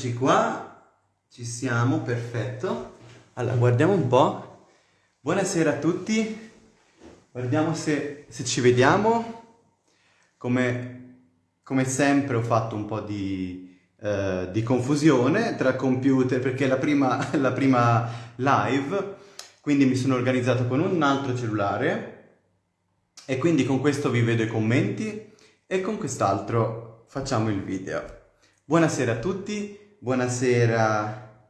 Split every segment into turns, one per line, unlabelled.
Eccoci qua, ci siamo, perfetto. Allora, guardiamo un po'. Buonasera a tutti, guardiamo se, se ci vediamo. Come, come, sempre ho fatto un po' di, eh, di confusione tra computer perché la prima, la prima live, quindi mi sono organizzato con un altro cellulare e quindi con questo vi vedo i commenti e con quest'altro facciamo il video. Buonasera a tutti, buonasera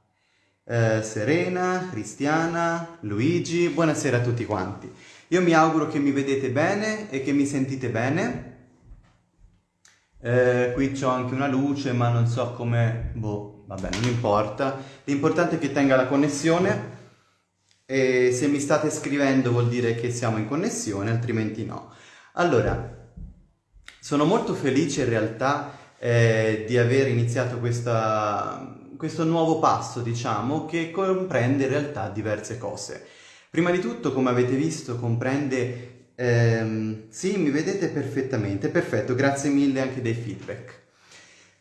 eh, Serena, Cristiana, Luigi, buonasera a tutti quanti. Io mi auguro che mi vedete bene e che mi sentite bene. Eh, qui c'ho anche una luce ma non so come... boh, vabbè, non importa. L'importante è che tenga la connessione e se mi state scrivendo vuol dire che siamo in connessione, altrimenti no. Allora, sono molto felice in realtà eh, di aver iniziato questa, questo nuovo passo, diciamo, che comprende in realtà diverse cose. Prima di tutto, come avete visto, comprende... Ehm, sì, mi vedete perfettamente, perfetto, grazie mille anche dei feedback.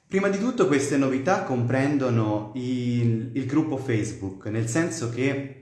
Prima di tutto queste novità comprendono il, il gruppo Facebook, nel senso che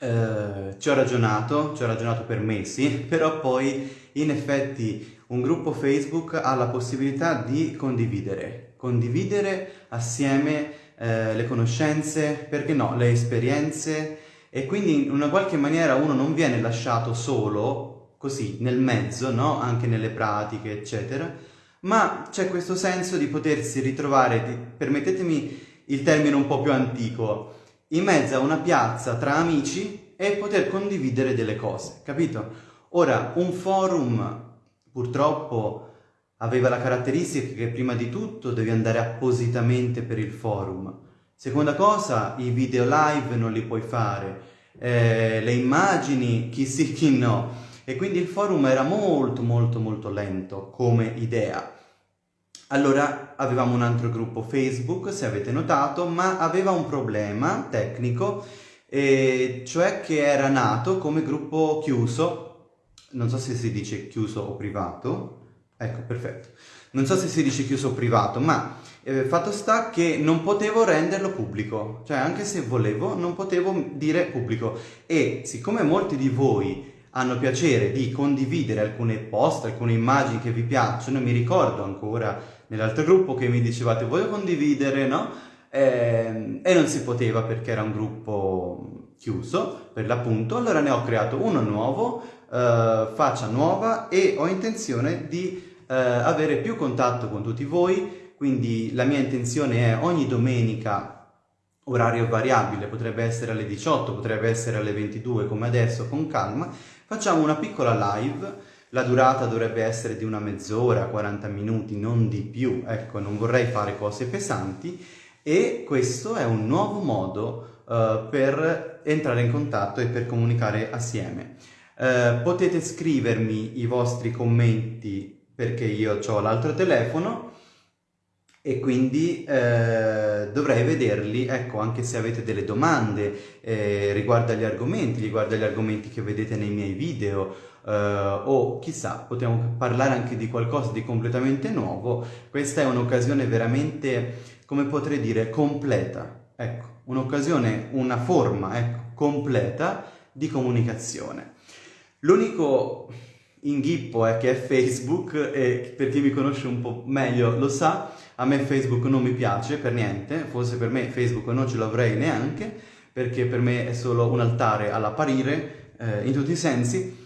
eh, ci ho ragionato, ci ho ragionato per mesi, però poi in effetti un gruppo Facebook ha la possibilità di condividere, condividere assieme eh, le conoscenze, perché no, le esperienze e quindi in una qualche maniera uno non viene lasciato solo, così, nel mezzo, no? Anche nelle pratiche, eccetera, ma c'è questo senso di potersi ritrovare, di, permettetemi il termine un po' più antico, in mezzo a una piazza tra amici e poter condividere delle cose, capito? Ora, un forum purtroppo aveva la caratteristica che prima di tutto devi andare appositamente per il forum. Seconda cosa, i video live non li puoi fare, eh, le immagini chi sì chi no. E quindi il forum era molto molto molto lento come idea. Allora avevamo un altro gruppo Facebook, se avete notato, ma aveva un problema tecnico, eh, cioè che era nato come gruppo chiuso non so se si dice chiuso o privato, ecco perfetto, non so se si dice chiuso o privato, ma eh, fatto sta che non potevo renderlo pubblico, cioè anche se volevo non potevo dire pubblico. E siccome molti di voi hanno piacere di condividere alcune post, alcune immagini che vi piacciono, mi ricordo ancora nell'altro gruppo che mi dicevate voglio condividere, no? Eh, e non si poteva perché era un gruppo chiuso per l'appunto, allora ne ho creato uno nuovo faccia nuova e ho intenzione di uh, avere più contatto con tutti voi, quindi la mia intenzione è ogni domenica orario variabile, potrebbe essere alle 18, potrebbe essere alle 22 come adesso con calma, facciamo una piccola live, la durata dovrebbe essere di una mezz'ora, 40 minuti, non di più, ecco non vorrei fare cose pesanti. E questo è un nuovo modo uh, per entrare in contatto e per comunicare assieme. Eh, potete scrivermi i vostri commenti perché io ho l'altro telefono e quindi eh, dovrei vederli, ecco, anche se avete delle domande eh, riguardo agli argomenti, riguardo agli argomenti che vedete nei miei video, eh, o chissà, possiamo parlare anche di qualcosa di completamente nuovo, questa è un'occasione veramente, come potrei dire, completa, ecco, un'occasione, una forma, ecco, completa di comunicazione. L'unico inghippo è che è Facebook e per chi mi conosce un po' meglio lo sa, a me Facebook non mi piace per niente, forse per me Facebook non ce l'avrei neanche, perché per me è solo un altare all'apparire eh, in tutti i sensi,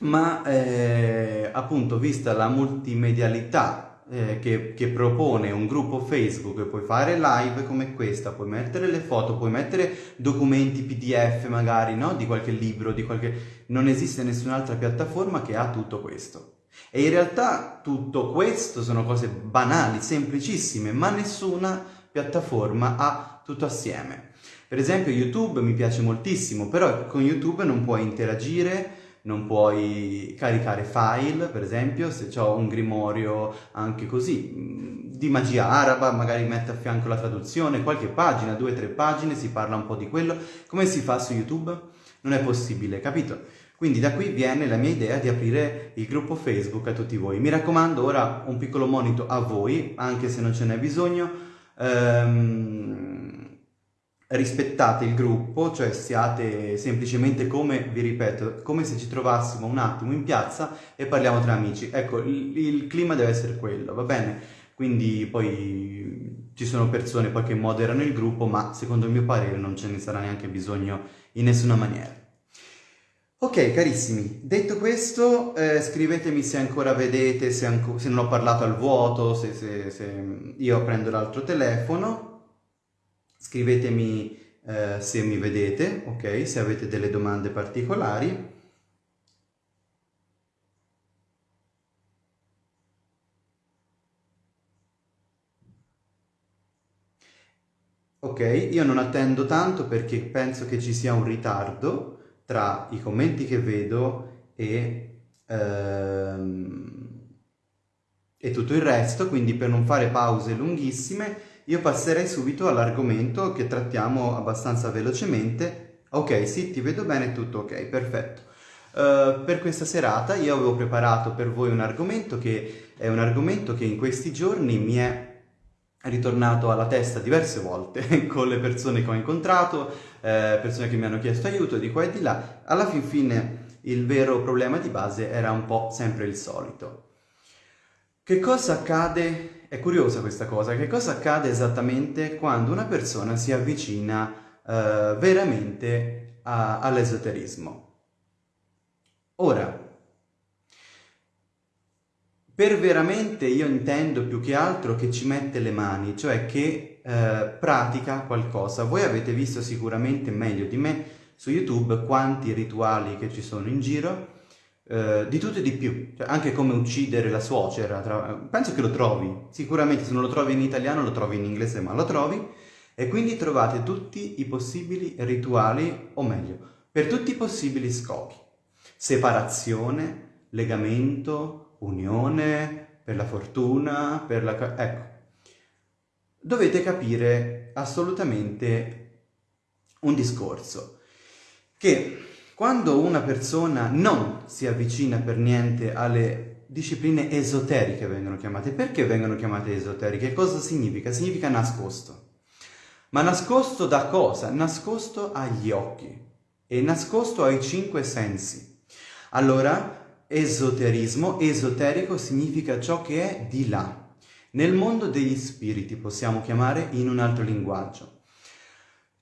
ma eh, appunto vista la multimedialità eh, che, che, propone un gruppo Facebook, puoi fare live come questa, puoi mettere le foto, puoi mettere documenti PDF magari, no? Di qualche libro, di qualche... Non esiste nessun'altra piattaforma che ha tutto questo. E in realtà tutto questo sono cose banali, semplicissime, ma nessuna piattaforma ha tutto assieme. Per esempio YouTube mi piace moltissimo, però con YouTube non puoi interagire, non puoi caricare file, per esempio, se ho un grimorio anche così, di magia araba, magari metto a fianco la traduzione, qualche pagina, due o tre pagine, si parla un po' di quello. Come si fa su YouTube? Non è possibile, capito? Quindi da qui viene la mia idea di aprire il gruppo Facebook a tutti voi. Mi raccomando ora un piccolo monito a voi, anche se non ce n'è bisogno, ehm, rispettate il gruppo, cioè siate semplicemente come, vi ripeto, come se ci trovassimo un attimo in piazza e parliamo tra amici. Ecco, il, il clima deve essere quello, va bene? Quindi poi ci sono persone poi che moderano il gruppo, ma secondo il mio parere non ce ne sarà neanche bisogno in nessuna maniera. Ok carissimi, detto questo eh, scrivetemi se ancora vedete, se, anco, se, non ho parlato al vuoto, se, se, se io prendo l'altro telefono, scrivetemi eh, se mi vedete, ok, se avete delle domande particolari. Ok, io non attendo tanto perché penso che ci sia un ritardo, tra i commenti che vedo e, ehm, e tutto il resto, quindi per non fare pause lunghissime io passerei subito all'argomento che trattiamo abbastanza velocemente. Ok, sì, ti vedo bene, tutto ok, perfetto. Uh, per questa serata io avevo preparato per voi un argomento che è un argomento che in questi giorni mi è ritornato alla testa diverse volte con le persone che ho incontrato, eh, persone che mi hanno chiesto aiuto di qua e di là. Alla fin fine il vero problema di base era un po' sempre il solito. Che cosa accade? È curiosa questa cosa, che cosa accade esattamente quando una persona si avvicina eh, veramente all'esoterismo? Ora, per veramente io intendo più che altro che ci mette le mani, cioè che eh, pratica qualcosa. Voi avete visto sicuramente meglio di me su YouTube quanti rituali che ci sono in giro, eh, di tutto e di più, cioè, anche come uccidere la suocera, tra... penso che lo trovi, sicuramente se non lo trovi in italiano lo trovi in inglese, ma lo trovi, e quindi trovate tutti i possibili rituali, o meglio, per tutti i possibili scopi. Separazione, legamento, unione, per la fortuna, per la... ecco. Dovete capire assolutamente un discorso, che quando una persona non si avvicina per niente alle discipline esoteriche vengono chiamate, perché vengono chiamate esoteriche? Cosa significa? Significa nascosto. Ma nascosto da cosa? Nascosto agli occhi e nascosto ai cinque sensi. Allora, Esoterismo, esoterico significa ciò che è di là. Nel mondo degli spiriti possiamo chiamare in un altro linguaggio.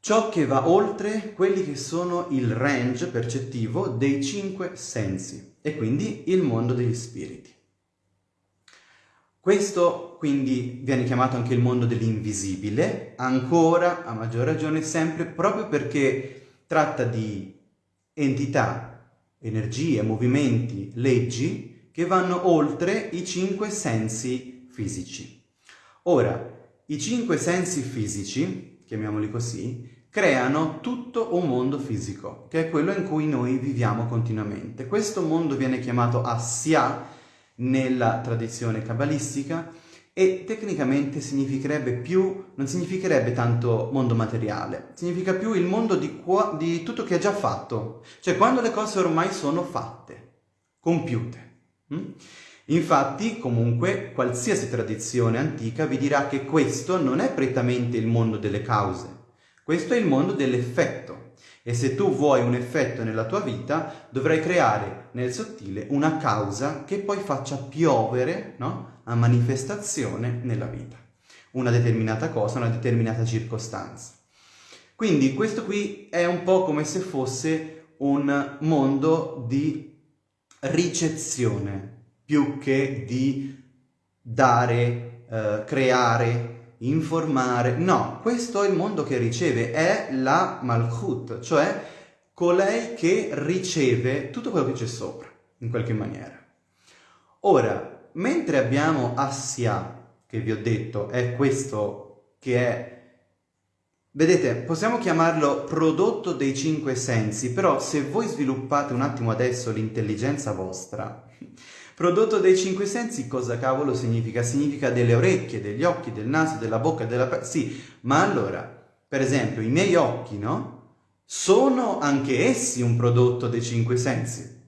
Ciò che va oltre quelli che sono il range percettivo dei cinque sensi e quindi il mondo degli spiriti. Questo quindi viene chiamato anche il mondo dell'invisibile, ancora a maggior ragione sempre proprio perché tratta di entità energie, movimenti, leggi che vanno oltre i cinque sensi fisici. Ora, i cinque sensi fisici, chiamiamoli così, creano tutto un mondo fisico, che è quello in cui noi viviamo continuamente. Questo mondo viene chiamato Asya nella tradizione cabalistica e tecnicamente significherebbe più, non significherebbe tanto mondo materiale, significa più il mondo di, di tutto che è già fatto, cioè quando le cose ormai sono fatte, compiute. Mm? Infatti, comunque, qualsiasi tradizione antica vi dirà che questo non è prettamente il mondo delle cause, questo è il mondo dell'effetto. E se tu vuoi un effetto nella tua vita, dovrai creare nel sottile una causa che poi faccia piovere, no? a manifestazione nella vita. Una determinata cosa, una determinata circostanza. Quindi questo qui è un po' come se fosse un mondo di ricezione più che di dare, eh, creare, informare. No, questo è il mondo che riceve, è la Malchut, cioè colei che riceve tutto quello che c'è sopra, in qualche maniera. Ora, mentre abbiamo Assia, che vi ho detto, è questo che è... Vedete, possiamo chiamarlo prodotto dei cinque sensi, però se voi sviluppate un attimo adesso l'intelligenza vostra, prodotto dei cinque sensi cosa cavolo significa? Significa delle orecchie, degli occhi, del naso, della bocca, della... Sì, ma allora, per esempio, i miei occhi, no? Sono anche essi un prodotto dei cinque sensi.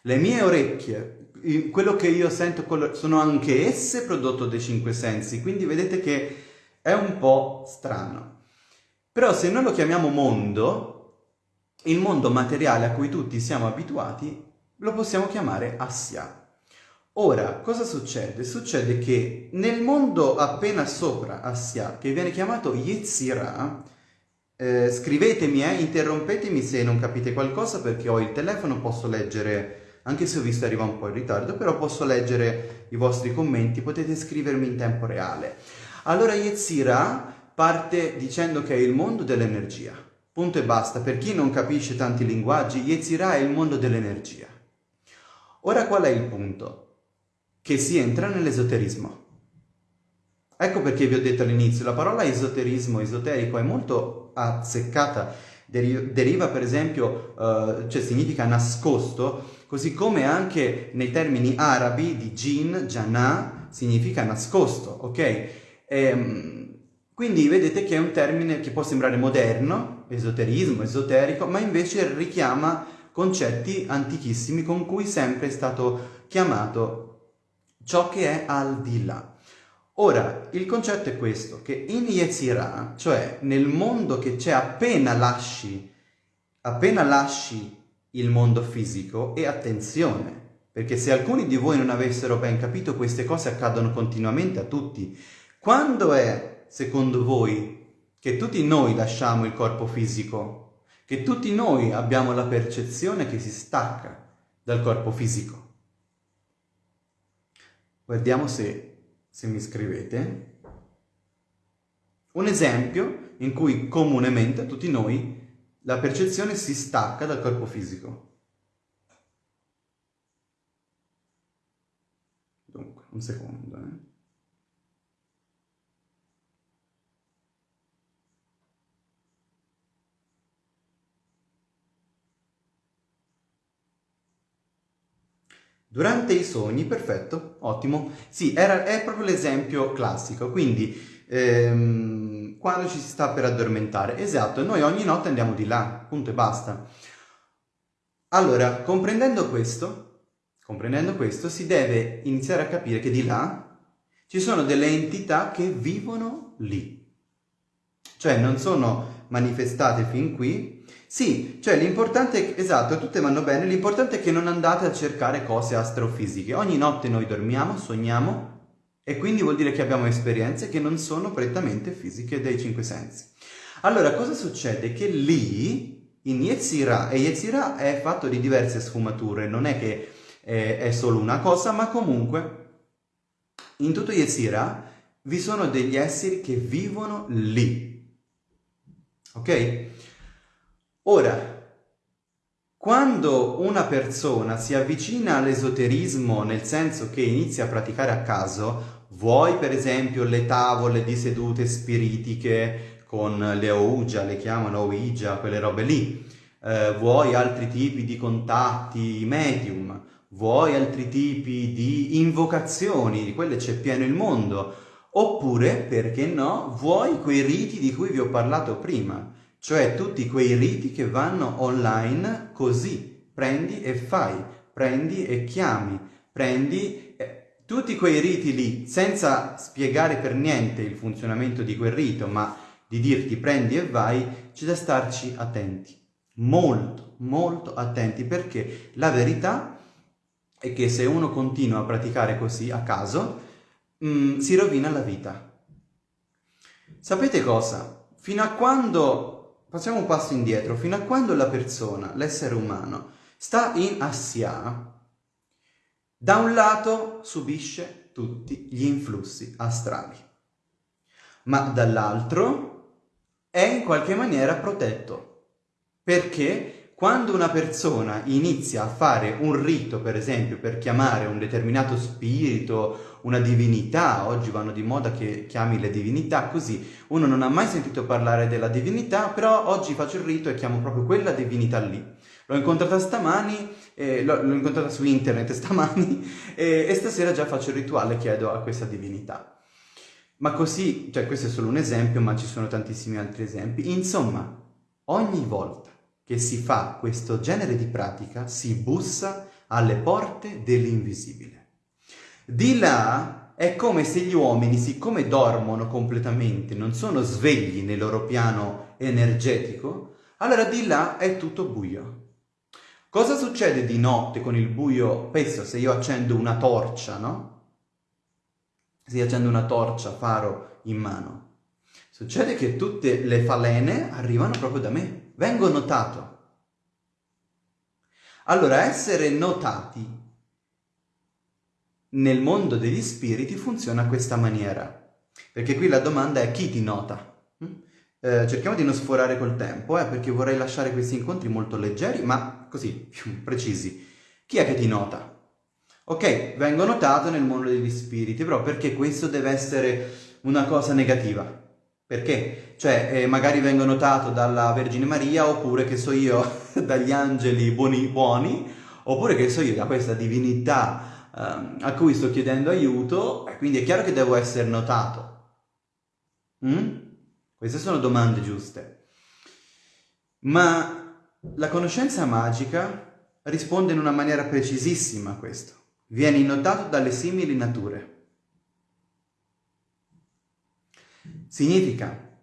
Le mie orecchie quello che io sento sono anche esse prodotto dei cinque sensi, quindi vedete che È un po' strano. Però se noi lo chiamiamo mondo, il mondo materiale a cui tutti siamo abituati, lo possiamo chiamare Asya. Ora, cosa succede? Succede che nel mondo appena sopra Asya, che viene chiamato Yetzirah, eh, scrivetemi, eh, interrompetemi se non capite qualcosa perché ho il telefono, posso leggere, anche se ho visto arriva un po' in ritardo, però posso leggere i vostri commenti, potete scrivermi in tempo reale. Allora Yetzirah parte dicendo che è il mondo dell'energia. Punto e basta. Per chi non capisce tanti linguaggi, Yetzirah è il mondo dell'energia. Ora qual è il punto? Che si entra nell'esoterismo. Ecco perché vi ho detto all'inizio, la parola esoterismo, esoterico, è molto azzeccata, Deri- deriva per esempio, uh, cioè significa nascosto, così come anche nei termini arabi di jin, jannah, significa nascosto, ok? E, ehm, quindi vedete che è un termine che può sembrare moderno, esoterismo, esoterico, ma invece richiama concetti antichissimi con cui sempre è stato chiamato ciò che è al di là. Ora, il concetto è questo, che in Yetzirah, cioè nel mondo che c'è appena lasci, appena lasci il mondo fisico, e attenzione, perché se alcuni di voi non avessero ben capito, queste cose accadono continuamente a tutti. Quando è, secondo voi, che tutti noi lasciamo il corpo fisico? Che tutti noi abbiamo la percezione che si stacca dal corpo fisico? Guardiamo se, se mi scrivete. Un esempio in cui comunemente tutti noi la percezione si stacca dal corpo fisico. Dunque, un secondo. Eh. Durante i sogni, perfetto, ottimo. Sì, era, è proprio l'esempio classico, quindi ehm, quando ci si sta per addormentare. Esatto, noi ogni notte andiamo di là, punto e basta. Allora, comprendendo questo, comprendendo questo, si deve iniziare a capire che di là ci sono delle entità che vivono lì. Cioè non sono manifestate fin qui, sì, cioè l'importante, esatto, tutte vanno bene, l'importante è che non andate a cercare cose astrofisiche. Ogni notte noi dormiamo, sogniamo e quindi vuol dire che abbiamo esperienze che non sono prettamente fisiche dei cinque sensi. Allora, cosa succede? Che lì, in Yetzirah, e Yetzirah è fatto di diverse sfumature, non è che è, è solo una cosa, ma comunque in tutto Yetzirah vi sono degli esseri che vivono lì. Ok? Ora, quando una persona si avvicina all'esoterismo nel senso che inizia a praticare a caso, vuoi per esempio le tavole di sedute spiritiche con le Ouija, le chiamano Ouija, quelle robe lì, eh, vuoi altri tipi di contatti medium, vuoi altri tipi di invocazioni, di quelle c'è pieno il mondo, oppure, perché no, vuoi quei riti di cui vi ho parlato prima, cioè tutti quei riti che vanno online così, prendi e fai, prendi e chiami, prendi eh, tutti quei riti lì, senza spiegare per niente il funzionamento di quel rito, ma di dirti prendi e vai, c'è da starci attenti, molto, molto attenti, perché la verità è che se uno continua a praticare così a caso, mh, mm, si rovina la vita. Sapete cosa? Fino a quando Facciamo un passo indietro, fino a quando la persona, l'essere umano, sta in assia, da un lato subisce tutti gli influssi astrali, ma dall'altro è in qualche maniera protetto, perché quando una persona inizia a fare un rito, per esempio, per chiamare un determinato spirito, una divinità, oggi vanno di moda che chiami le divinità così, uno non ha mai sentito parlare della divinità, però oggi faccio il rito e chiamo proprio quella divinità lì. L'ho incontrata stamani, eh, l'ho, incontrata su internet stamani eh, e stasera già faccio il rituale e chiedo a questa divinità. Ma così, cioè questo è solo un esempio, ma ci sono tantissimi altri esempi. Insomma, ogni volta che si fa questo genere di pratica si bussa alle porte dell'invisibile. Di là è come se gli uomini, siccome dormono completamente, non sono svegli nel loro piano energetico, allora di là è tutto buio. Cosa succede di notte con il buio? Penso se io accendo una torcia, no? Se io accendo una torcia, faro in mano. Succede che tutte le falene arrivano proprio da me, vengo notato. Allora, essere notati nel mondo degli spiriti funziona a questa maniera. Perché qui la domanda è chi ti nota? Mm? Eh, cerchiamo di non sforare col tempo, eh, perché vorrei lasciare questi incontri molto leggeri, ma così, più precisi. Chi è che ti nota? Ok, vengo notato nel mondo degli spiriti, però perché questo deve essere una cosa negativa? Perché? Cioè, eh, magari vengo notato dalla Vergine Maria, oppure che so io, dagli angeli buoni, buoni, oppure che so io, da questa divinità uh, a cui sto chiedendo aiuto, quindi è chiaro che devo essere notato. Mm? Queste sono domande giuste. Ma la conoscenza magica risponde in una maniera precisissima a questo. Vieni notato dalle simili nature. Significa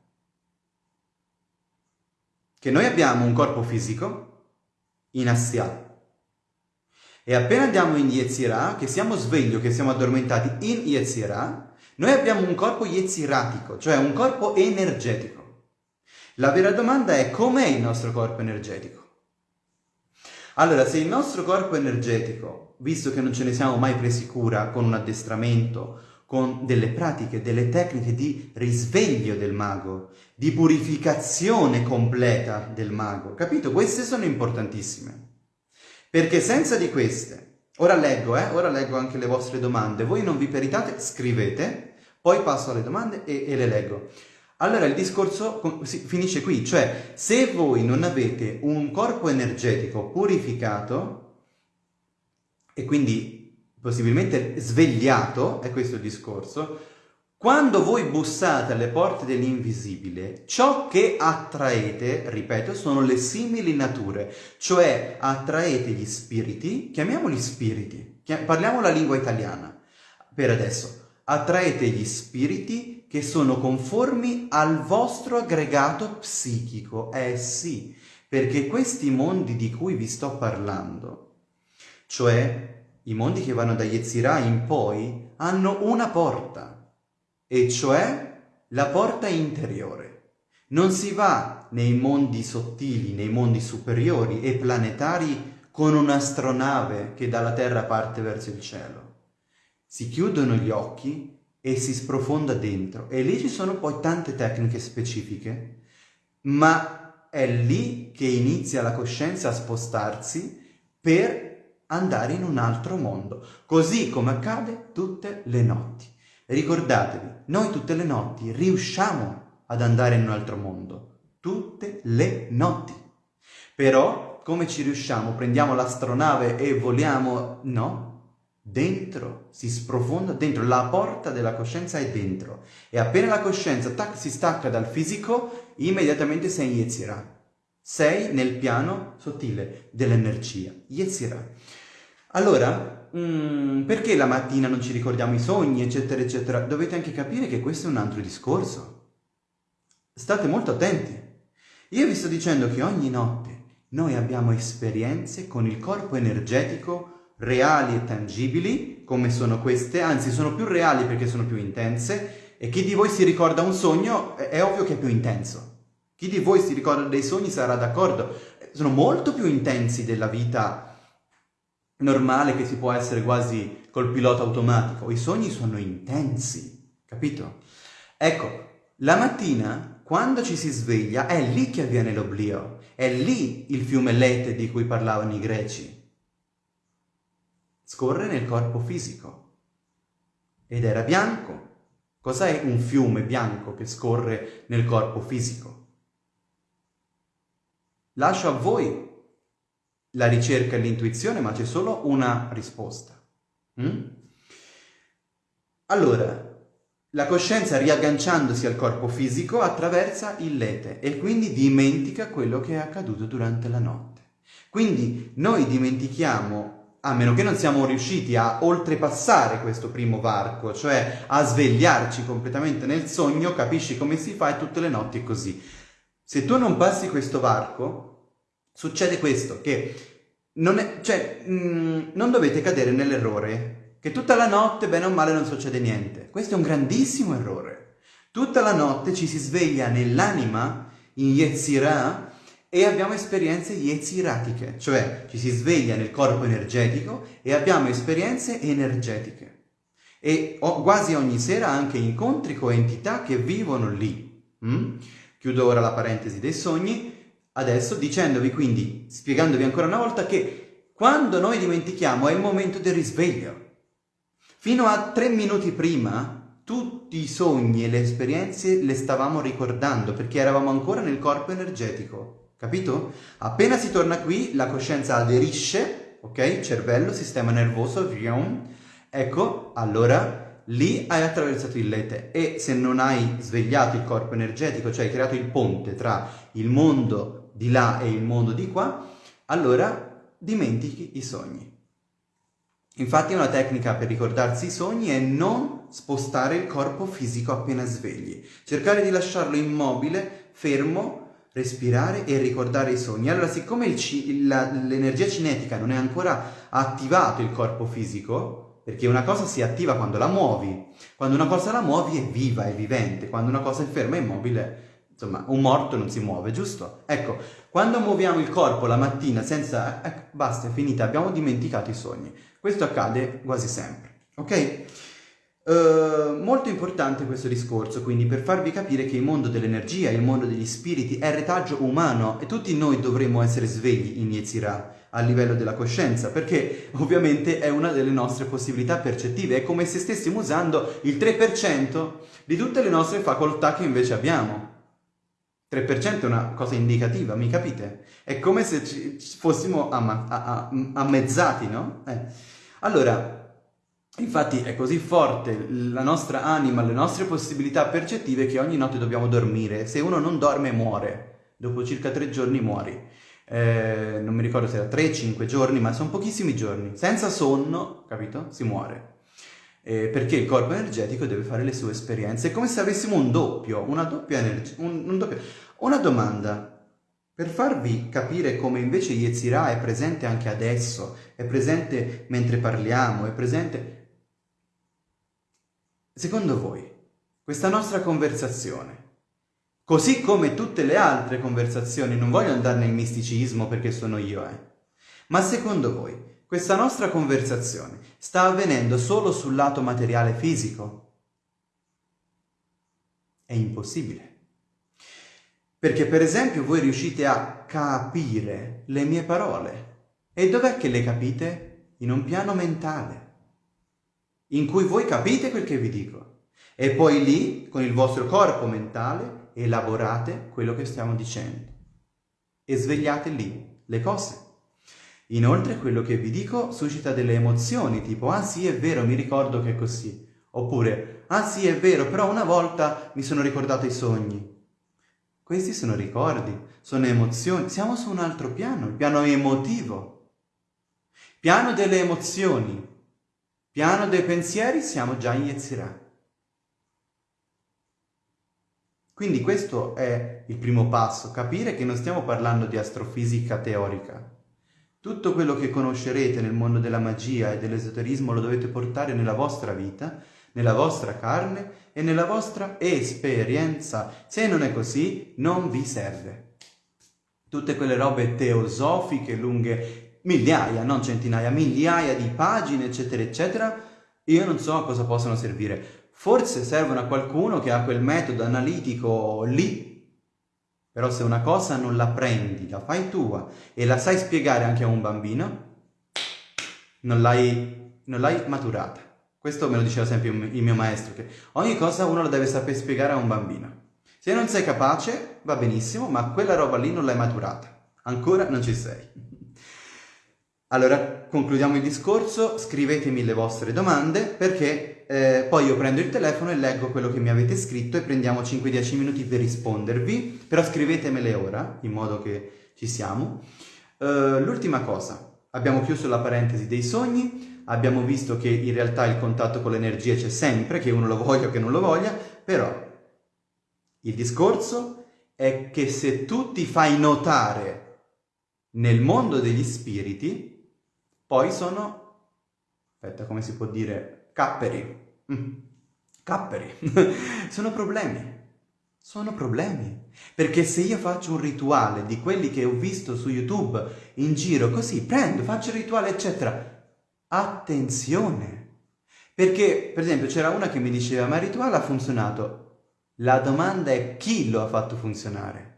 che noi abbiamo un corpo fisico in assia e appena andiamo in Yetzirah, che siamo svegli che siamo addormentati in Yetzirah, noi abbiamo un corpo yetziratico, cioè un corpo energetico. La vera domanda è com'è il nostro corpo energetico? Allora, se il nostro corpo energetico, visto che non ce ne siamo mai presi cura con un addestramento, con delle pratiche, delle tecniche di risveglio del mago, di purificazione completa del mago, capito? Queste sono importantissime. Perché senza di queste, ora leggo, eh, ora leggo anche le vostre domande, voi non vi peritate, scrivete, poi passo alle domande e, e le leggo. Allora il discorso finisce qui, cioè se voi non avete un corpo energetico purificato e quindi possibilmente svegliato, è questo il discorso, quando voi bussate alle porte dell'invisibile, ciò che attraete, ripeto, sono le simili nature, cioè attraete gli spiriti, chiamiamoli spiriti, parliamo la lingua italiana per adesso, attraete gli spiriti che sono conformi al vostro aggregato psichico, eh sì, perché questi mondi di cui vi sto parlando, cioè i mondi che vanno da Yetzirah in poi, hanno una porta e cioè la porta interiore. Non si va nei mondi sottili, nei mondi superiori e planetari con un'astronave che dalla Terra parte verso il cielo. Si chiudono gli occhi e si sprofonda dentro e lì ci sono poi tante tecniche specifiche, ma è lì che inizia la coscienza a spostarsi per andare in un altro mondo, così come accade tutte le notti. Ricordatevi, noi tutte le notti riusciamo ad andare in un altro mondo. Tutte le notti. Però, come ci riusciamo? Prendiamo l'astronave e voliamo? No. Dentro, si sprofonda dentro, la porta della coscienza è dentro. E appena la coscienza tac, si stacca dal fisico, immediatamente sei in Yetzirah. Sei nel piano sottile dell'energia. Yetzirah. Allora, mm, perché la mattina non ci ricordiamo i sogni, eccetera, eccetera, dovete anche capire che questo è un altro discorso. State molto attenti. Io vi sto dicendo che ogni notte noi abbiamo esperienze con il corpo energetico reali e tangibili, come sono queste, anzi sono più reali perché sono più intense, e chi di voi si ricorda un sogno è ovvio che è più intenso. Chi di voi si ricorda dei sogni sarà d'accordo. Sono molto più intensi della vita normale che si può essere quasi col pilota automatico. I sogni sono intensi, capito? Ecco, la mattina, quando ci si sveglia, è lì che avviene l'oblio, è lì il fiume Lete di cui parlavano i greci. Scorre nel corpo fisico ed era bianco. Cos'è un fiume bianco che scorre nel corpo fisico? Lascio a voi la ricerca e l'intuizione, ma c'è solo una risposta. Mm? Allora, la coscienza riagganciandosi al corpo fisico attraversa il lete e quindi dimentica quello che è accaduto durante la notte. Quindi noi dimentichiamo a meno che non siamo riusciti a oltrepassare questo primo varco, cioè a svegliarci completamente nel sogno, capisci come si fa e tutte le notti è così. Se tu non passi questo varco, succede questo, che non, è, cioè, mh, mm, non dovete cadere nell'errore che tutta la notte, bene o male, non succede niente. Questo è un grandissimo errore. Tutta la notte ci si sveglia nell'anima, in Yetzirah, e abbiamo esperienze yetziratiche, cioè ci si sveglia nel corpo energetico e abbiamo esperienze energetiche. E ho, quasi ogni sera anche incontri con entità che vivono lì. Mm? Chiudo ora la parentesi dei sogni, adesso dicendovi quindi, spiegandovi ancora una volta che quando noi dimentichiamo è il momento del risveglio. Fino a tre minuti prima tutti i sogni e le esperienze le stavamo ricordando perché eravamo ancora nel corpo energetico. Capito? Appena si torna qui, la coscienza aderisce, ok? Cervello, sistema nervoso, vriom. Ecco, allora lì hai attraversato il lete e se non hai svegliato il corpo energetico, cioè hai creato il ponte tra il mondo di là e il mondo di qua, allora dimentichi i sogni. Infatti una tecnica per ricordarsi i sogni è non spostare il corpo fisico appena svegli, cercare di lasciarlo immobile, fermo, respirare e ricordare i sogni. Allora, siccome l'energia cinetica non è ancora attivato il corpo fisico, perché una cosa si attiva quando la muovi, quando una cosa la muovi è viva, è vivente, quando una cosa è ferma, è immobile, insomma, un morto non si muove, giusto? Ecco, quando muoviamo il corpo la mattina senza... Ecco, basta, è finita, abbiamo dimenticato i sogni. Questo accade quasi sempre, ok? Uh, molto importante questo discorso, quindi per farvi capire che il mondo dell'energia, il mondo degli spiriti è retaggio umano e tutti noi dovremmo essere svegli in Yetzirah a livello della coscienza, perché ovviamente è una delle nostre possibilità percettive, è come se stessimo usando il 3% di tutte le nostre facoltà che invece abbiamo. 3% è una cosa indicativa, mi capite? È come se fossimo ammezzati, no? Eh. Allora, Infatti è così forte la nostra anima, le nostre possibilità percettive che ogni notte dobbiamo dormire. Se uno non dorme muore, dopo circa tre giorni muori. Eh, non mi ricordo se era 3-5 giorni, ma sono pochissimi giorni. Senza sonno, capito? Si muore. Eh, perché il corpo energetico deve fare le sue esperienze. È come se avessimo un doppio, una doppia energia. Un, un doppio. Una domanda. Per farvi capire come invece Yetzirah è presente anche adesso, è presente mentre parliamo, è presente Secondo voi, questa nostra conversazione, così come tutte le altre conversazioni, non voglio andare nel misticismo perché sono io, eh, ma secondo voi, questa nostra conversazione sta avvenendo solo sul lato materiale fisico? È impossibile. Perché per esempio voi riuscite a capire le mie parole. E dov'è che le capite? In un piano mentale in cui voi capite quel che vi dico e poi lì, con il vostro corpo mentale, elaborate quello che stiamo dicendo e svegliate lì le cose. Inoltre quello che vi dico suscita delle emozioni, tipo ah sì è vero, mi ricordo che è così, oppure ah sì è vero, però una volta mi sono ricordato i sogni. Questi sono ricordi, sono emozioni, siamo su un altro piano, il piano emotivo, piano delle emozioni, Piano dei pensieri siamo già in Yetzirah. Quindi questo è il primo passo, capire che non stiamo parlando di astrofisica teorica. Tutto quello che conoscerete nel mondo della magia e dell'esoterismo lo dovete portare nella vostra vita, nella vostra carne e nella vostra esperienza. Se non è così, non vi serve. Tutte quelle robe teosofiche, lunghe, migliaia, non centinaia, migliaia di pagine, eccetera, eccetera, io non so a cosa possono servire. Forse servono a qualcuno che ha quel metodo analitico lì, però se una cosa non la prendi, la fai tua e la sai spiegare anche a un bambino, non l'hai, maturata. Questo me lo diceva sempre il mio maestro, che ogni cosa uno la deve sapere spiegare a un bambino. Se non sei capace, va benissimo, ma quella roba lì non l'hai maturata. Ancora non ci sei. Allora, concludiamo il discorso, scrivetemi le vostre domande perché eh, poi io prendo il telefono e leggo quello che mi avete scritto e prendiamo 5-10 minuti per rispondervi, però scrivetemele ora, in modo che ci siamo. Uh, l'ultima cosa, abbiamo chiuso la parentesi dei sogni, abbiamo visto che in realtà il contatto con l'energia c'è sempre, che uno lo voglia o che non lo voglia, però il discorso è che se tu ti fai notare nel mondo degli spiriti, poi sono, aspetta come si può dire, capperi. Mm. Capperi. sono problemi. Sono problemi. Perché se io faccio un rituale di quelli che ho visto su YouTube in giro, così prendo, faccio il rituale, eccetera, attenzione. Perché, per esempio, c'era una che mi diceva, ma il rituale ha funzionato. La domanda è chi lo ha fatto funzionare?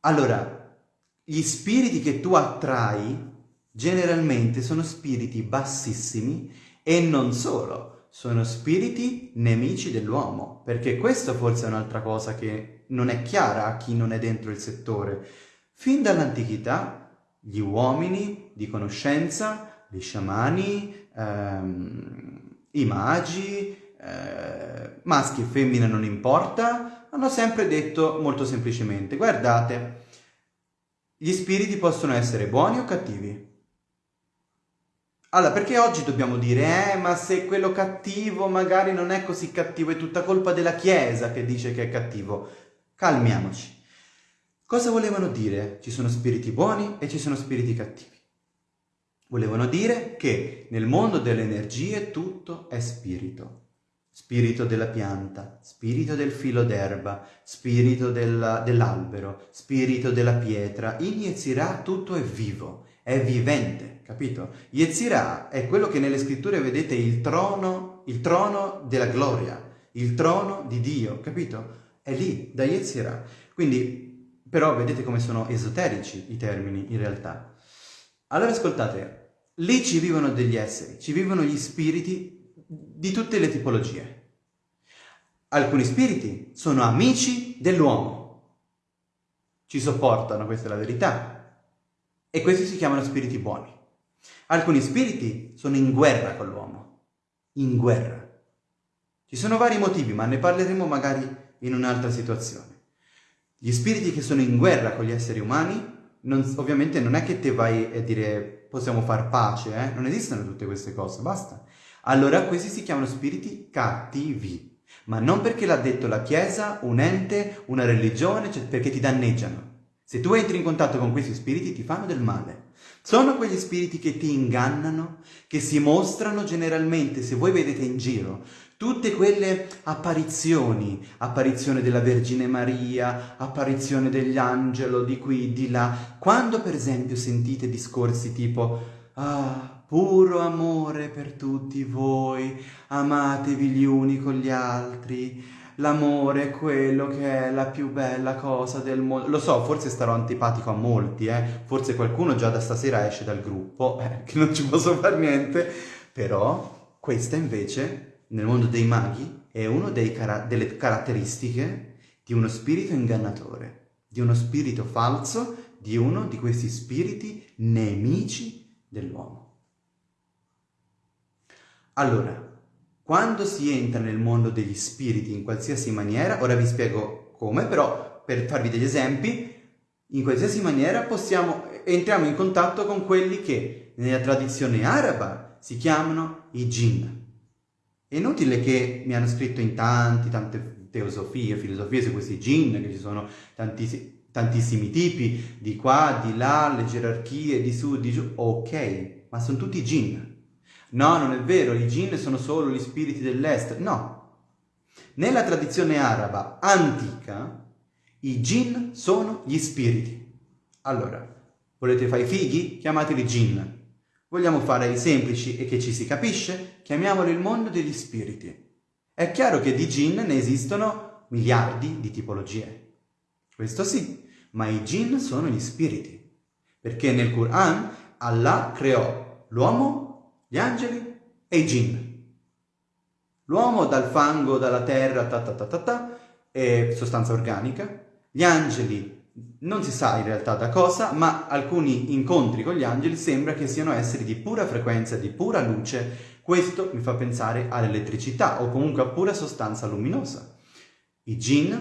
Allora, gli spiriti che tu attrai generalmente sono spiriti bassissimi e non solo, sono spiriti nemici dell'uomo, perché questo forse è un'altra cosa che non è chiara a chi non è dentro il settore. Fin dall'antichità gli uomini di conoscenza, gli sciamani, ehm, i magi, eh, maschi e femmine non importa, hanno sempre detto molto semplicemente, guardate, gli spiriti possono essere buoni o cattivi. Allora, perché oggi dobbiamo dire, eh, ma se quello cattivo magari non è così cattivo, è tutta colpa della Chiesa che dice che è cattivo? Calmiamoci. Cosa volevano dire? Ci sono spiriti buoni e ci sono spiriti cattivi. Volevano dire che nel mondo delle energie tutto è spirito spirito della pianta, spirito del filo d'erba, spirito dell'albero, spirito della pietra. In Yetzirah tutto è vivo, è vivente, capito? Yetzirah è quello che nelle scritture vedete il trono, il trono della gloria, il trono di Dio, capito? È lì, da Yetzirah. Quindi, però vedete come sono esoterici i termini in realtà. Allora ascoltate, lì ci vivono degli esseri, ci vivono gli spiriti di tutte le tipologie. Alcuni spiriti sono amici dell'uomo, ci sopportano, questa è la verità, e questi si chiamano spiriti buoni. Alcuni spiriti sono in guerra con l'uomo, in guerra. Ci sono vari motivi, ma ne parleremo magari in un'altra situazione. Gli spiriti che sono in guerra con gli esseri umani, non, ovviamente non è che te vai a dire possiamo far pace, eh? non esistono tutte queste cose, basta allora questi si chiamano spiriti cattivi. Ma non perché l'ha detto la Chiesa, un ente, una religione, cioè perché ti danneggiano. Se tu entri in contatto con questi spiriti ti fanno del male. Sono quegli spiriti che ti ingannano, che si mostrano generalmente, se voi vedete in giro, tutte quelle apparizioni, apparizione della Vergine Maria, apparizione degli angeli di qui, di là. Quando per esempio sentite discorsi tipo ah, puro amore per tutti voi, amatevi gli uni con gli altri, l'amore è quello che è la più bella cosa del mondo. Lo so, forse starò antipatico a molti, eh? forse qualcuno già da stasera esce dal gruppo, eh, che non ci posso fare niente, però questa invece, nel mondo dei maghi, è una cara- delle caratteristiche di uno spirito ingannatore, di uno spirito falso, di uno di questi spiriti nemici dell'uomo. Allora, quando si entra nel mondo degli spiriti in qualsiasi maniera, ora vi spiego come, però per farvi degli esempi, in qualsiasi maniera possiamo, entriamo in contatto con quelli che nella tradizione araba si chiamano i jinn. È inutile che mi hanno scritto in tanti, tante teosofie, filosofie su questi jinn, che ci sono tantissimi, tantissimi tipi, di qua, di là, le gerarchie, di su, di giù, ok, ma sono tutti jinn. No, non è vero, i jinn sono solo gli spiriti dell'est. No. Nella tradizione araba antica, i jinn sono gli spiriti. Allora, volete fare i fighi? Chiamateli jinn. Vogliamo fare i semplici e che ci si capisce? Chiamiamoli il mondo degli spiriti. È chiaro che di jinn ne esistono miliardi di tipologie. Questo sì, ma i jinn sono gli spiriti. Perché nel Quran Allah creò l'uomo gli angeli e i jinn. L'uomo dal fango, dalla terra, ta ta ta ta ta, è sostanza organica. Gli angeli non si sa in realtà da cosa, ma alcuni incontri con gli angeli sembra che siano esseri di pura frequenza, di pura luce. Questo mi fa pensare all'elettricità o comunque a pura sostanza luminosa. I jinn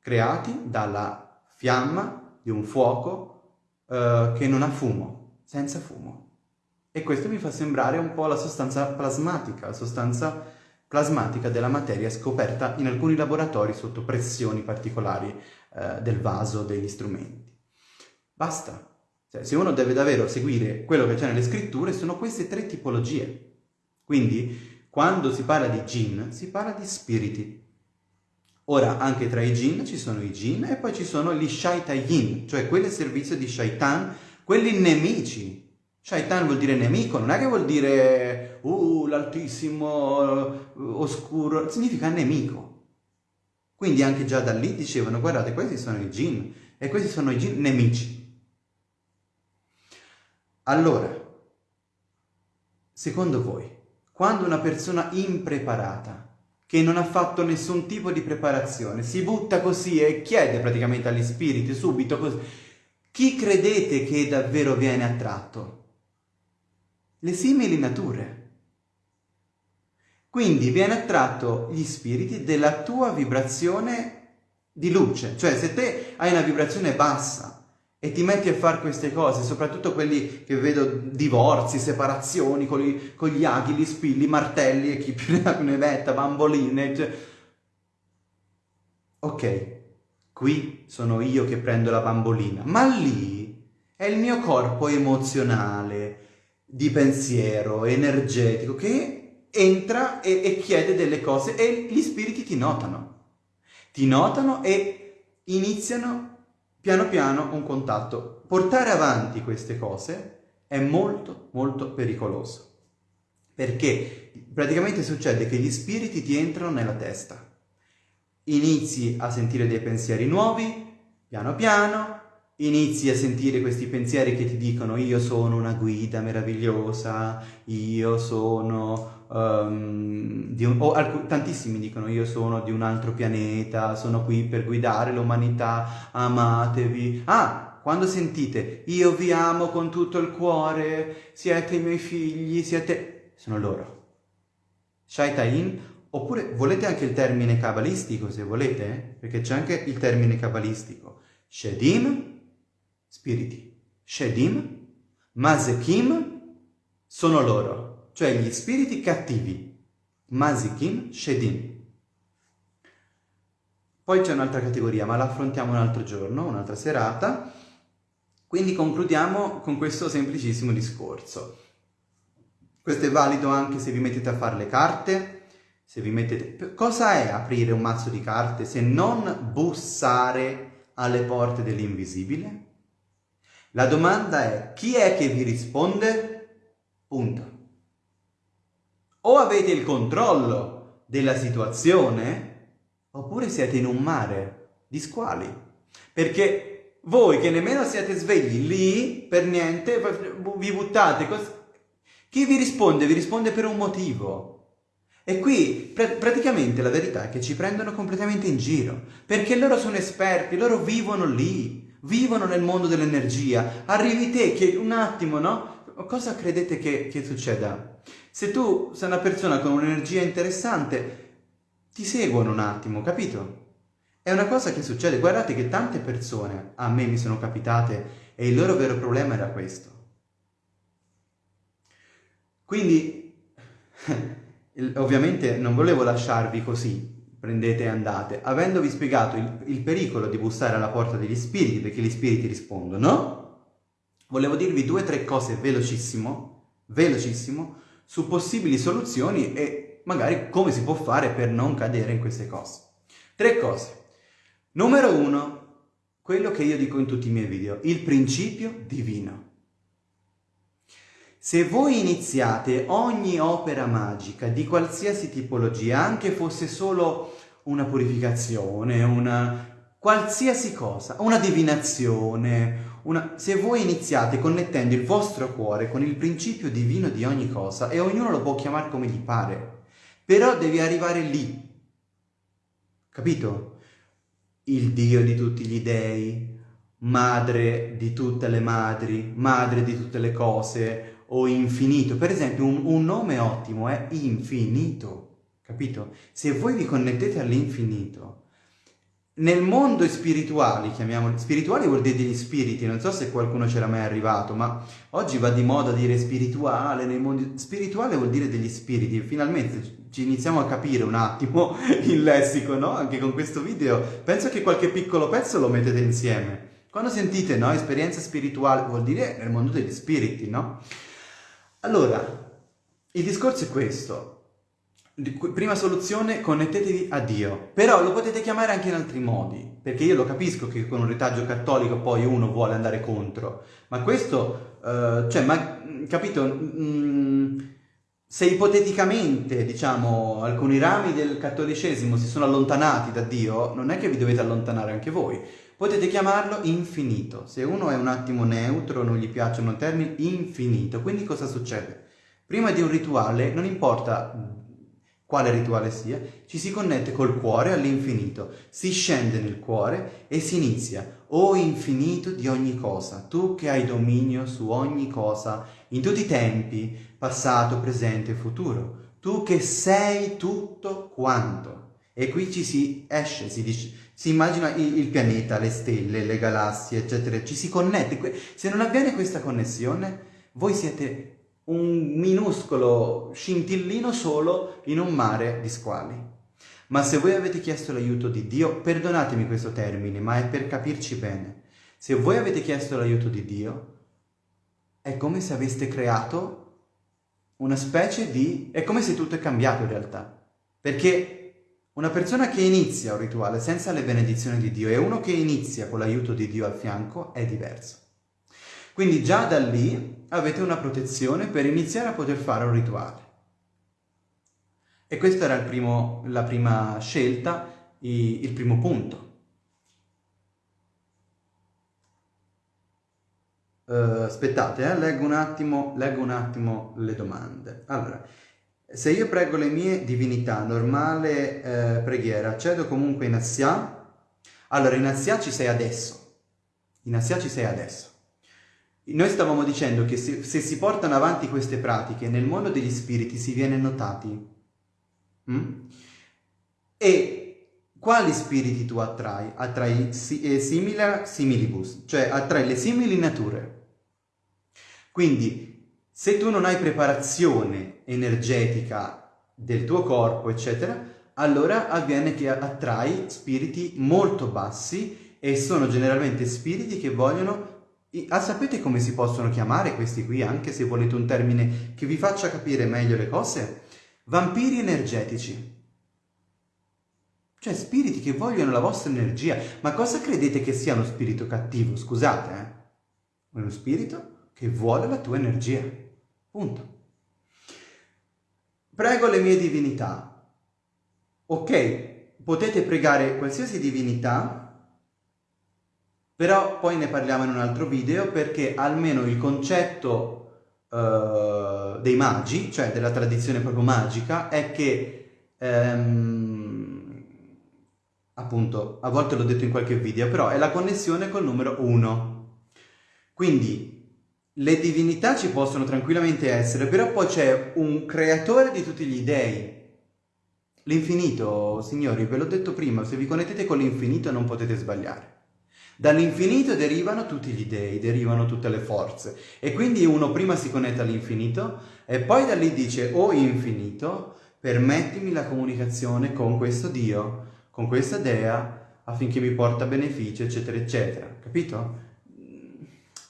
creati dalla fiamma di un fuoco uh, che non ha fumo, senza fumo. E questo mi fa sembrare un po' la sostanza plasmatica, la sostanza plasmatica della materia scoperta in alcuni laboratori sotto pressioni particolari uh, del vaso, degli strumenti. Basta. Cioè, se uno deve davvero seguire quello che c'è nelle scritture, sono queste tre tipologie. Quindi, quando si parla di jinn, si parla di spiriti. Ora, anche tra i jinn ci sono i jinn e poi ci sono gli shaitayin, cioè quelli al servizio di shaitan, quelli nemici. Shaitan vuol dire nemico, non è che vuol dire uh, l'altissimo, uh, oscuro, significa nemico. Quindi anche già da lì dicevano, guardate, questi sono i jinn e questi sono i jinn nemici. Allora, secondo voi, quando una persona impreparata, che non ha fatto nessun tipo di preparazione, si butta così e chiede praticamente agli spiriti subito così, chi credete che davvero viene attratto? Le simili nature. Quindi viene attratto gli spiriti della tua vibrazione di luce, cioè se te hai una vibrazione bassa, e ti metti a fare queste cose, soprattutto quelli che vedo divorzi, separazioni con, gli, con gli aghi, gli spilli, martelli e chi più ne metta, bamboline. Cioè... Ok, qui sono io che prendo la bambolina, ma lì è il mio corpo emozionale, di pensiero, energetico, che entra e, e chiede delle cose e gli spiriti ti notano. Ti notano e iniziano piano piano un contatto. Portare avanti queste cose è molto molto pericoloso perché praticamente succede che gli spiriti ti entrano nella testa. Inizi a sentire dei pensieri nuovi, piano piano, inizi a sentire questi pensieri che ti dicono io sono una guida meravigliosa, io sono um, un, o alc- tantissimi dicono io sono di un altro pianeta, sono qui per guidare l'umanità, amatevi. Ah, quando sentite io vi amo con tutto il cuore, siete i miei figli, siete... sono loro. Shaitain, oppure volete anche il termine cabalistico se volete, perché c'è anche il termine cabalistico. Shedim, spiriti. Shedim, Mazekim, sono loro cioè gli spiriti cattivi, Mazikin Shedin. Poi c'è un'altra categoria, ma la affrontiamo un altro giorno, un'altra serata. Quindi concludiamo con questo semplicissimo discorso. Questo è valido anche se vi mettete a fare le carte, se vi mettete... Cosa è aprire un mazzo di carte se non bussare alle porte dell'invisibile? La domanda è chi è che vi risponde? Punto o avete il controllo della situazione oppure siete in un mare di squali. Perché voi che nemmeno siete svegli lì per niente vi buttate. Chi vi risponde? Vi risponde per un motivo. E qui pr- praticamente la verità è che ci prendono completamente in giro, perché loro sono esperti, loro vivono lì, vivono nel mondo dell'energia. Arrivi te che un attimo, no? Cosa credete che, che succeda? Se tu sei una persona con un'energia interessante, ti seguono un attimo, capito? È una cosa che succede. Guardate che tante persone a me mi sono capitate e il loro vero problema era questo. Quindi, ovviamente non volevo lasciarvi così, prendete e andate, avendovi spiegato il, il, pericolo di bussare alla porta degli spiriti, perché gli spiriti rispondono, volevo dirvi due o tre cose velocissimo, velocissimo, su possibili soluzioni e magari come si può fare per non cadere in queste cose. Tre cose. Numero uno, quello che io dico in tutti i miei video, il principio divino. Se voi iniziate ogni opera magica di qualsiasi tipologia, anche fosse solo una purificazione, una qualsiasi cosa, una divinazione, una, se voi iniziate connettendo il vostro cuore con il principio divino di ogni cosa, e ognuno lo può chiamare come gli pare, però devi arrivare lì. Capito? Il Dio di tutti gli dei, madre di tutte le madri, madre di tutte le cose, o infinito. Per esempio, un, un nome ottimo è infinito, capito? Se voi vi connettete all'infinito, nel mondo spirituali, chiamiamoli, spirituali vuol dire degli spiriti, non so se qualcuno c'era mai arrivato, ma oggi va di moda dire spirituale, nei mondi... spirituale vuol dire degli spiriti, finalmente ci iniziamo a capire un attimo il lessico, no? Anche con questo video, penso che qualche piccolo pezzo lo mettete insieme. Quando sentite, no, esperienza spirituale, vuol dire nel mondo degli spiriti, no? Allora, il discorso è questo, Prima soluzione, connettetevi a Dio, però lo potete chiamare anche in altri modi, perché io lo capisco che con un retaggio cattolico poi uno vuole andare contro, ma questo, uh, cioè, ma, capito, mm, se ipoteticamente, diciamo, alcuni rami del cattolicesimo si sono allontanati da Dio, non è che vi dovete allontanare anche voi, potete chiamarlo infinito, se uno è un attimo neutro, non gli piacciono termini, infinito, quindi cosa succede? Prima di un rituale non importa quale rituale sia, ci si connette col cuore all'infinito, si scende nel cuore e si inizia, o infinito di ogni cosa, tu che hai dominio su ogni cosa, in tutti i tempi, passato, presente e futuro, tu che sei tutto quanto. E qui ci si esce, si dice, si immagina il, pianeta, le stelle, le galassie, eccetera, ci si connette. Se non avviene questa connessione, voi siete un minuscolo scintillino solo in un mare di squali. Ma se voi avete chiesto l'aiuto di Dio, perdonatemi questo termine, ma è per capirci bene. Se voi avete chiesto l'aiuto di Dio, è come se aveste creato una specie di... è come se tutto è cambiato in realtà. Perché una persona che inizia un rituale senza le benedizioni di Dio e uno che inizia con l'aiuto di Dio al fianco è diverso. Quindi già da lì avete una protezione per iniziare a poter fare un rituale. E questa era primo, la prima scelta, il primo punto. Uh, aspettate, eh, leggo, un attimo, leggo un attimo le domande. Allora, se io prego le mie divinità, normale eh, preghiera, accedo comunque in Assia? Allora, in Assia ci sei adesso. In Assia ci sei adesso. Noi stavamo dicendo che se, se, si portano avanti queste pratiche nel mondo degli spiriti si viene notati. Mm? E quali spiriti tu attrai? Attrai si, eh, simila similibus, cioè attrai le simili nature. Quindi se tu non hai preparazione energetica del tuo corpo, eccetera, allora avviene che attrai spiriti molto bassi e sono generalmente spiriti che vogliono Ah, sapete come si possono chiamare questi qui, anche se volete un termine che vi faccia capire meglio le cose? Vampiri energetici. Cioè spiriti che vogliono la vostra energia. Ma cosa credete che sia uno spirito cattivo? Scusate, eh? Uno spirito che vuole la tua energia. Punto. Prego le mie divinità. Ok, potete pregare qualsiasi divinità però poi ne parliamo in un altro video perché almeno il concetto uh, dei magi, cioè della tradizione proprio magica, è che, um, appunto, a volte l'ho detto in qualche video, però è la connessione col numero 1. Quindi le divinità ci possono tranquillamente essere, però poi c'è un creatore di tutti gli dei. L'infinito, signori, ve l'ho detto prima, se vi connettete con l'infinito non potete sbagliare. Dall'infinito derivano tutti gli dei, derivano tutte le forze. E quindi uno prima si connette all'infinito e poi da lì dice, oh infinito, permettimi la comunicazione con questo Dio, con questa Dea, affinché mi porta beneficio, eccetera, eccetera. Capito?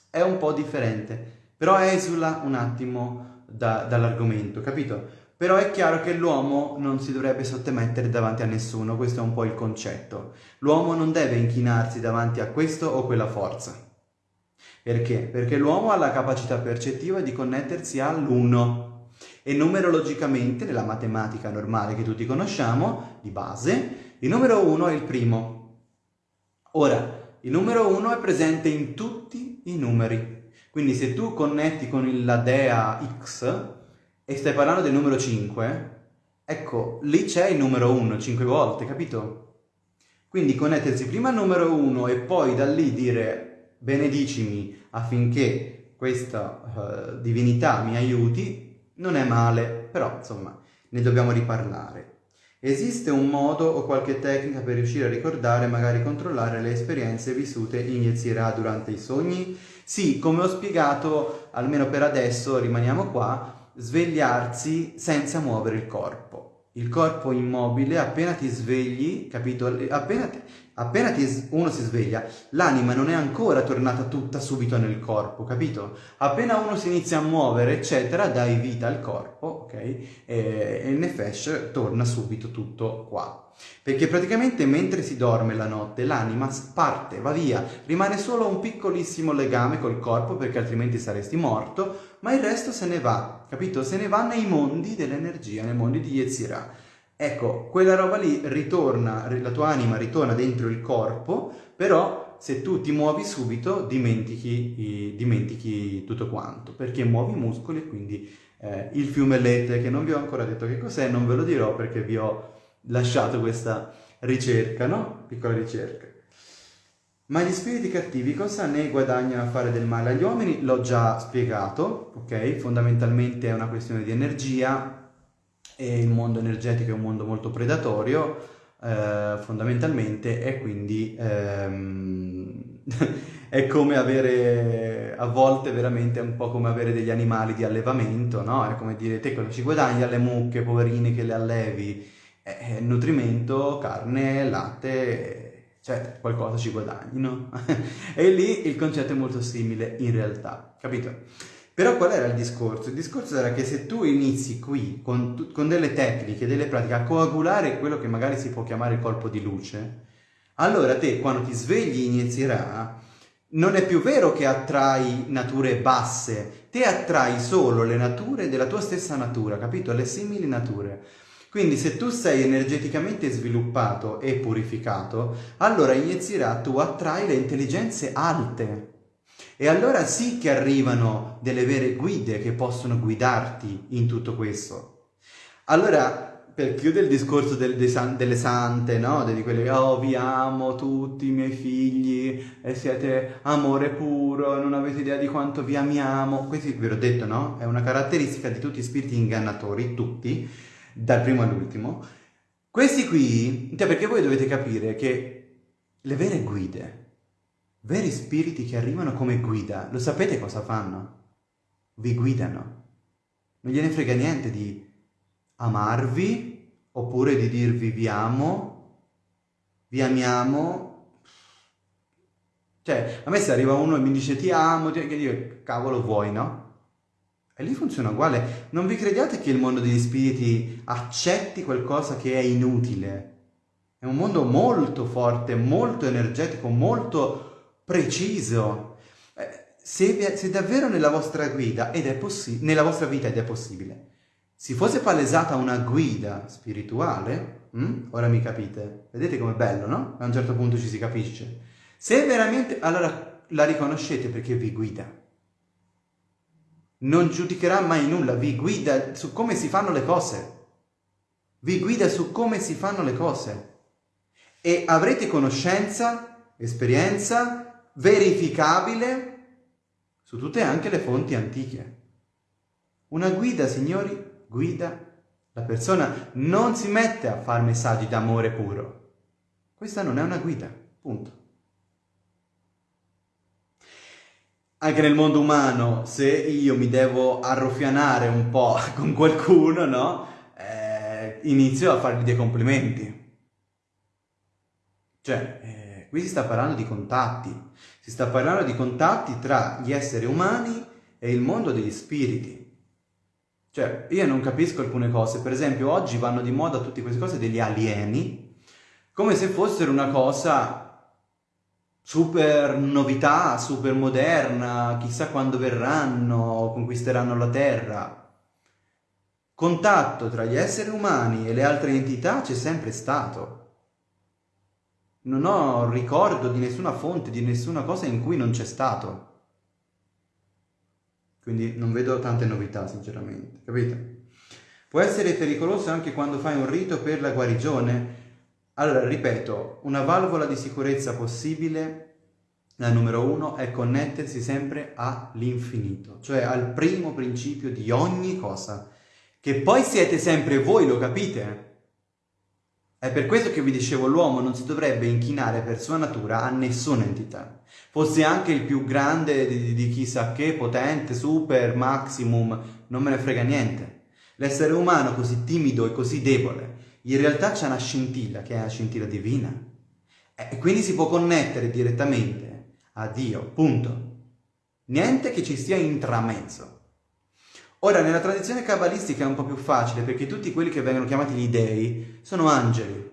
È un po' differente, però esula un attimo da, dall'argomento, capito? Però è chiaro che l'uomo non si dovrebbe sottomettere davanti a nessuno, questo è un po' il concetto. L'uomo non deve inchinarsi davanti a questo o quella forza. Perché? Perché l'uomo ha la capacità percettiva di connettersi all'uno e numerologicamente, nella matematica normale che tutti conosciamo, di base, il numero uno è il primo. Ora, il numero uno è presente in tutti i numeri. Quindi se tu connetti con la dea X, e stai parlando del numero 5, ecco, lì c'è il numero 1 5 volte, capito? Quindi connettersi prima al numero 1 e poi da lì dire benedicimi affinché questa uh, divinità mi aiuti, non è male, però insomma ne dobbiamo riparlare. Esiste un modo o qualche tecnica per riuscire a ricordare, magari controllare le esperienze vissute in Yetzirah durante i sogni? Sì, come ho spiegato, almeno per adesso rimaniamo qua, svegliarsi senza muovere il corpo il corpo immobile, appena ti svegli, capito? Appena, ti, appena uno si sveglia, l'anima non è ancora tornata tutta subito nel corpo, capito? Appena uno si inizia a muovere, eccetera, dai vita al corpo, ok? E, e il nefesh torna subito tutto qua. Perché praticamente mentre si dorme la notte l'anima parte, va via, rimane solo un piccolissimo legame col corpo perché altrimenti saresti morto, ma il resto se ne va, capito? Se ne va nei mondi dell'energia, nei mondi di Yetzirah. Ecco, quella roba lì ritorna, la tua anima ritorna dentro il corpo, però se tu ti muovi subito dimentichi, dimentichi tutto quanto, perché muovi i muscoli e quindi eh, il fiume Lete, che non vi ho ancora detto che cos'è, non ve lo dirò perché vi ho lasciato questa ricerca, no? Piccola ricerca. Ma gli spiriti cattivi cosa ne guadagnano a fare del male agli uomini? L'ho già spiegato, ok? Fondamentalmente è una questione di energia e il mondo energetico è un mondo molto predatorio, eh, fondamentalmente, e quindi ehm, è come avere, a volte veramente un po' come avere degli animali di allevamento, no? È come dire, te cosa ci guadagni alle mucche, poverine, che le allevi? Eh, nutrimento, carne, latte cioè qualcosa ci guadagni, no? e lì il concetto è molto simile in realtà, capito? Però qual era il discorso? Il discorso era che se tu inizi qui con, con delle tecniche, delle pratiche a coagulare quello che magari si può chiamare colpo di luce, allora te quando ti svegli inizierà, non è più vero che attrai nature basse, te attrai solo le nature della tua stessa natura, capito? Le simili nature. Quindi se tu sei energeticamente sviluppato e purificato, allora in Yetzirah tu attrai le intelligenze alte. E allora sì che arrivano delle vere guide che possono guidarti in tutto questo. Allora, per chiudere il discorso del, san, delle sante, no? Di quelle che, oh, vi amo tutti i miei figli, e siete amore puro, non avete idea di quanto vi amiamo. Questo ve l'ho detto, no? È una caratteristica di tutti gli spiriti ingannatori, tutti, dal primo all'ultimo, questi qui, cioè perché voi dovete capire che le vere guide, veri spiriti che arrivano come guida, lo sapete cosa fanno? Vi guidano. Non gliene frega niente di amarvi oppure di dirvi vi amo, vi amiamo. Cioè, a me se arriva uno e mi dice ti amo, che io, cavolo vuoi, no? E lì funziona uguale. Non vi crediate che il mondo degli spiriti accetti qualcosa che è inutile. È un mondo molto forte, molto energetico, molto preciso. Eh, se, se davvero nella vostra guida, ed è possibile, nella vostra vita ed è possibile, si fosse palesata una guida spirituale, hm? ora mi capite, vedete com'è bello, no? A un certo punto ci si capisce. Se veramente, allora la riconoscete perché vi guida non giudicherà mai nulla, vi guida su come si fanno le cose. Vi guida su come si fanno le cose. E avrete conoscenza, esperienza verificabile su tutte anche le fonti antiche. Una guida, signori, guida. La persona non si mette a fare messaggi d'amore puro. Questa non è una guida, punto. anche nel mondo umano, se io mi devo arruffianare un po' con qualcuno, no? Eh, inizio a fargli dei complimenti. Cioè, eh, qui si sta parlando di contatti. Si sta parlando di contatti tra gli esseri umani e il mondo degli spiriti. Cioè, io non capisco alcune cose. Per esempio, oggi vanno di moda tutte queste cose degli alieni, come se fossero una cosa super novità, super moderna, chissà quando verranno, conquisteranno la Terra. Contatto tra gli esseri umani e le altre entità c'è sempre stato. Non ho ricordo di nessuna fonte, di nessuna cosa in cui non c'è stato. Quindi non vedo tante novità, sinceramente, capite? Può essere pericoloso anche quando fai un rito per la guarigione? Allora, ripeto, una valvola di sicurezza possibile, la numero uno, è connettersi sempre all'infinito, cioè al primo principio di ogni cosa, che poi siete sempre voi, lo capite? È per questo che vi dicevo, l'uomo non si dovrebbe inchinare per sua natura a nessuna entità. Fosse anche il più grande di, di chissà che, potente, super, maximum, non me ne frega niente. L'essere umano così timido e così debole, in realtà c'è una scintilla, che è la scintilla divina. E quindi si può connettere direttamente a Dio, punto. Niente che ci sia intramezzo. Ora, nella tradizione cabalistica è un po' più facile perché tutti quelli che vengono chiamati gli dei sono angeli.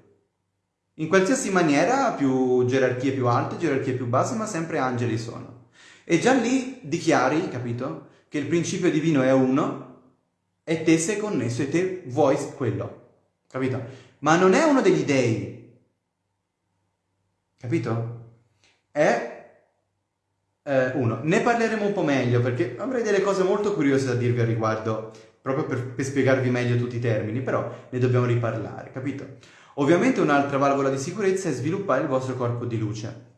In qualsiasi maniera, più gerarchie più alte, gerarchie più basse, ma sempre angeli sono. E già lì dichiari, capito, che il principio divino è uno e te sei connesso e te vuoi quello, capito? Ma non è uno degli dei, capito? È eh, uno, ne parleremo un po' meglio perché avrei delle cose molto curiose da dirvi a riguardo, proprio per, per spiegarvi meglio tutti i termini, però ne dobbiamo riparlare, capito? Ovviamente un'altra valvola di sicurezza è sviluppare il vostro corpo di luce.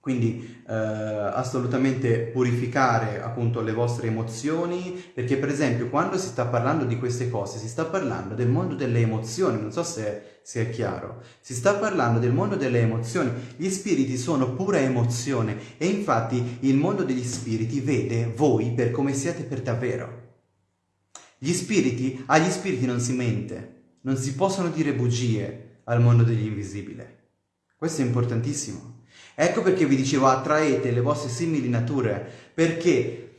Quindi eh, assolutamente purificare appunto le vostre emozioni, perché per esempio quando si sta parlando di queste cose si sta parlando del mondo delle emozioni, non so se, è chiaro, si sta parlando del mondo delle emozioni, gli spiriti sono pura emozione e infatti il mondo degli spiriti vede voi per come siete per davvero. Gli spiriti, agli spiriti non si mente, non si possono dire bugie al mondo degli invisibili. Questo è importantissimo. Ecco perché vi dicevo attraete le vostre simili nature, perché,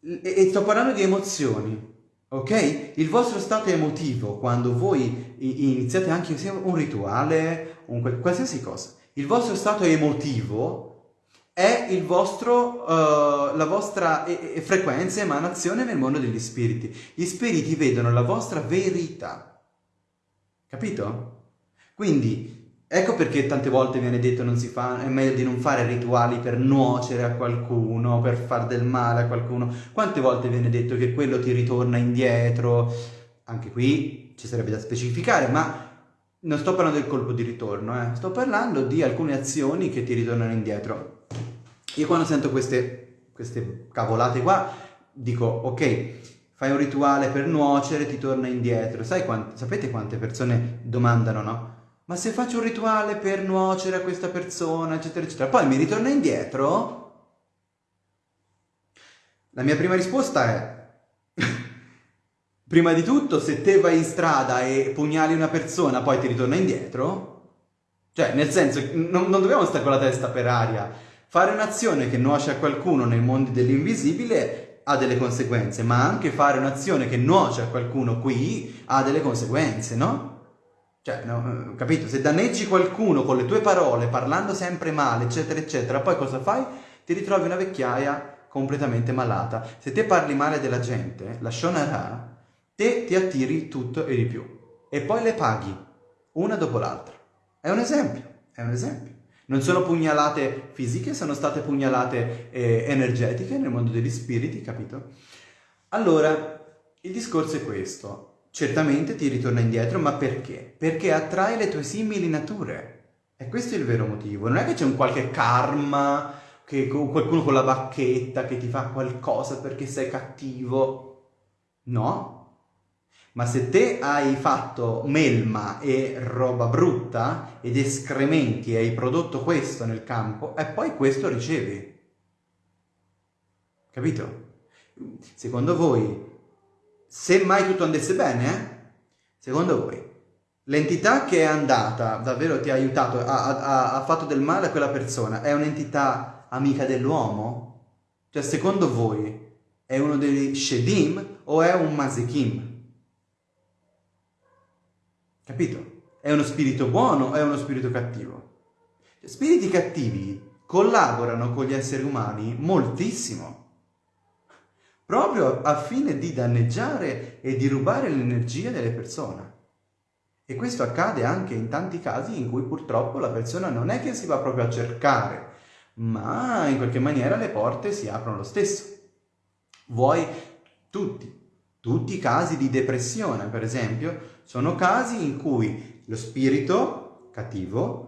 e sto parlando di emozioni, ok? Il vostro stato emotivo, quando voi iniziate anche un rituale, un, qualsiasi cosa, il vostro stato emotivo è il vostro, uh, la vostra e, e frequenza, emanazione nel mondo degli spiriti. Gli spiriti vedono la vostra verità. Capito? Quindi Ecco perché tante volte viene detto non si fa, è meglio di non fare rituali per nuocere a qualcuno, per far del male a qualcuno. Quante volte viene detto che quello ti ritorna indietro? Anche qui ci sarebbe da specificare, ma non sto parlando del colpo di ritorno, eh. sto parlando di alcune azioni che ti ritornano indietro. Io quando sento queste, queste cavolate qua, dico ok, fai un rituale per nuocere, ti torna indietro. Quante, sapete quante persone domandano, no? Ma se faccio un rituale per nuocere a questa persona, eccetera, eccetera, poi mi ritorna indietro? La mia prima risposta è, prima di tutto, se te vai in strada e pugnali una persona, poi ti ritorna indietro? Cioè, nel senso, non, non dobbiamo stare con la testa per aria. Fare un'azione che nuoce a qualcuno nei mondi dell'invisibile ha delle conseguenze, ma anche fare un'azione che nuoce a qualcuno qui ha delle conseguenze, no? Cioè, no, eh, capito? Se danneggi qualcuno con le tue parole, parlando sempre male, eccetera, eccetera, poi cosa fai? Ti ritrovi una vecchiaia completamente malata. Se te parli male della gente, la shonara, te ti attiri tutto e di più. E poi le paghi, una dopo l'altra. È un esempio, è un esempio. Non sono pugnalate fisiche, sono state pugnalate eh, energetiche nel mondo degli spiriti, capito? Allora, il discorso è questo certamente ti ritorna indietro, ma perché? Perché attrae le tue simili nature. E questo è il vero motivo. Non è che c'è un qualche karma, che qualcuno con la bacchetta che ti fa qualcosa perché sei cattivo. No. Ma se te hai fatto melma e roba brutta ed escrementi e hai prodotto questo nel campo, e poi questo ricevi. Capito? Secondo voi se mai tutto andasse bene, eh? secondo voi, l'entità che è andata, davvero ti ha aiutato, ha, ha, ha fatto del male a quella persona, è un'entità amica dell'uomo? Cioè, secondo voi, è uno degli Shedim o è un Mazikim? Capito? È uno spirito buono o è uno spirito cattivo? Cioè, spiriti cattivi collaborano con gli esseri umani moltissimo proprio a fine di danneggiare e di rubare l'energia delle persone. E questo accade anche in tanti casi in cui purtroppo la persona non è che si va proprio a cercare, ma in qualche maniera le porte si aprono lo stesso. Vuoi tutti, tutti i casi di depressione, per esempio, sono casi in cui lo spirito cattivo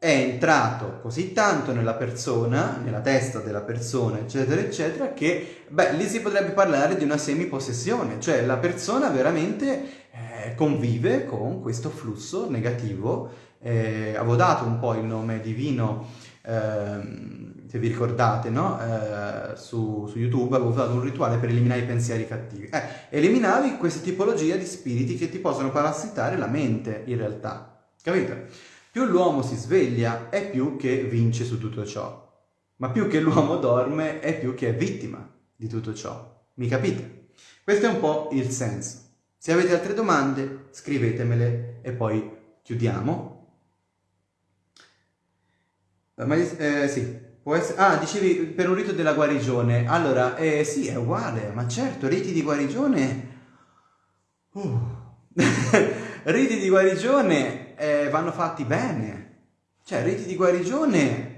è entrato così tanto nella persona, nella testa della persona, eccetera, eccetera, che, beh, lì si potrebbe parlare di una semipossessione, cioè la persona veramente eh, convive con questo flusso negativo. Eh, avevo dato un po' il nome divino, ehm, se vi ricordate, no? Eh, su, su, YouTube avevo dato un rituale per eliminare i pensieri cattivi. Eh, eliminavi questa tipologia di spiriti che ti possono parassitare la mente, in realtà. Capite? Più l'uomo si sveglia è più che vince su tutto ciò, ma più che l'uomo dorme è più che è vittima di tutto ciò. Mi capite? Questo è un po' il senso. Se avete altre domande, scrivetemele e poi chiudiamo. Ma, eh, sì, essere... Ah, dicevi per un rito della guarigione. Allora, eh, sì, è uguale, ma certo, riti di guarigione... Uh. riti di guarigione eh, vanno fatti bene. Cioè, riti di guarigione...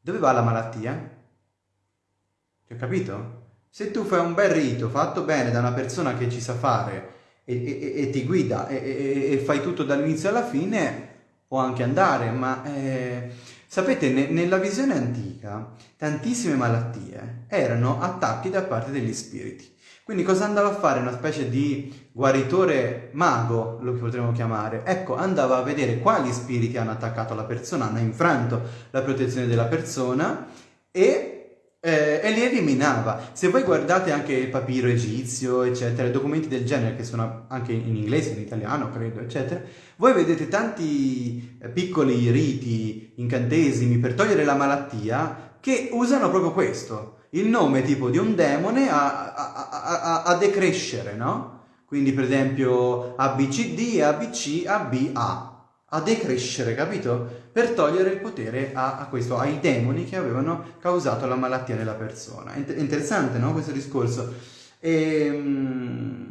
Dove va la malattia? Ti ho capito? Se tu fai un bel rito fatto bene da una persona che ci sa fare e, e, e ti guida e, e, fai tutto dall'inizio alla fine, può anche andare, ma eh, sapete, ne, nella visione antica tantissime malattie erano attacchi da parte degli spiriti. Quindi cosa andava a fare una specie di guaritore mago, lo potremmo chiamare? Ecco, andava a vedere quali spiriti hanno attaccato la persona, hanno infranto la protezione della persona e eh, e li eliminava. Se voi guardate anche il papiro egizio, eccetera, documenti del genere che sono anche in inglese, in italiano, credo, eccetera, voi vedete tanti eh, piccoli riti, incantesimi per togliere la malattia che usano proprio questo, il nome tipo di un demone a, a, a, a decrescere, no? Quindi per esempio ABCD, ABC, ABA a decrescere, capito? Per togliere il potere a, questo, ai demoni che avevano causato la malattia nella persona. È interessante, no? Questo discorso. E, ehm,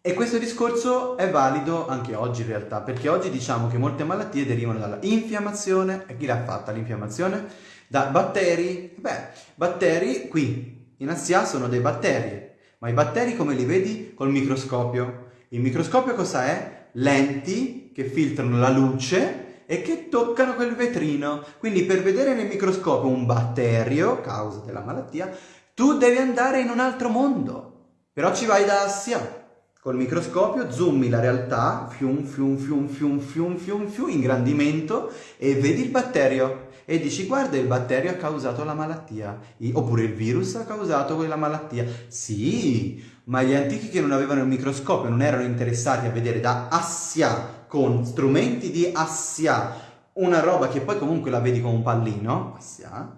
e questo discorso è valido anche oggi in realtà, perché oggi diciamo che molte malattie derivano dalla infiammazione. E chi l'ha fatta l'infiammazione? Da batteri. Beh, batteri qui in Assia sono dei batteri, ma i batteri come li vedi? Col microscopio. Il microscopio cosa è? lenti che filtrano la luce e che toccano quel vetrino. Quindi per vedere nel microscopio un batterio, causa della malattia, tu devi andare in un altro mondo. Però ci vai da Assia. Col microscopio zoomi la realtà, fium, fium, fium, fium, fium, fium, fium, ingrandimento e vedi il batterio e dici guarda il batterio ha causato la malattia oppure il virus ha causato quella malattia. Sì, ma gli antichi che non avevano il microscopio, non erano interessati a vedere da Assia, con strumenti di Assia, una roba che poi comunque la vedi come un pallino, Assia,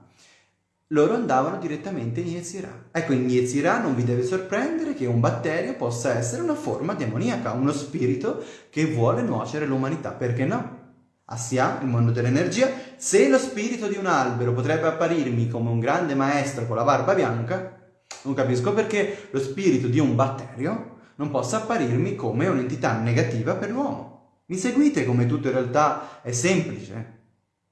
loro andavano direttamente in Yetzirah. Ecco, in Yetzirah non vi deve sorprendere che un batterio possa essere una forma demoniaca, uno spirito che vuole nuocere l'umanità, perché no? Assia, il mondo dell'energia, se lo spirito di un albero potrebbe apparirmi come un grande maestro con la barba bianca, non capisco perché lo spirito di un batterio non possa apparirmi come un'entità negativa per l'uomo. Mi seguite come tutto in realtà è semplice?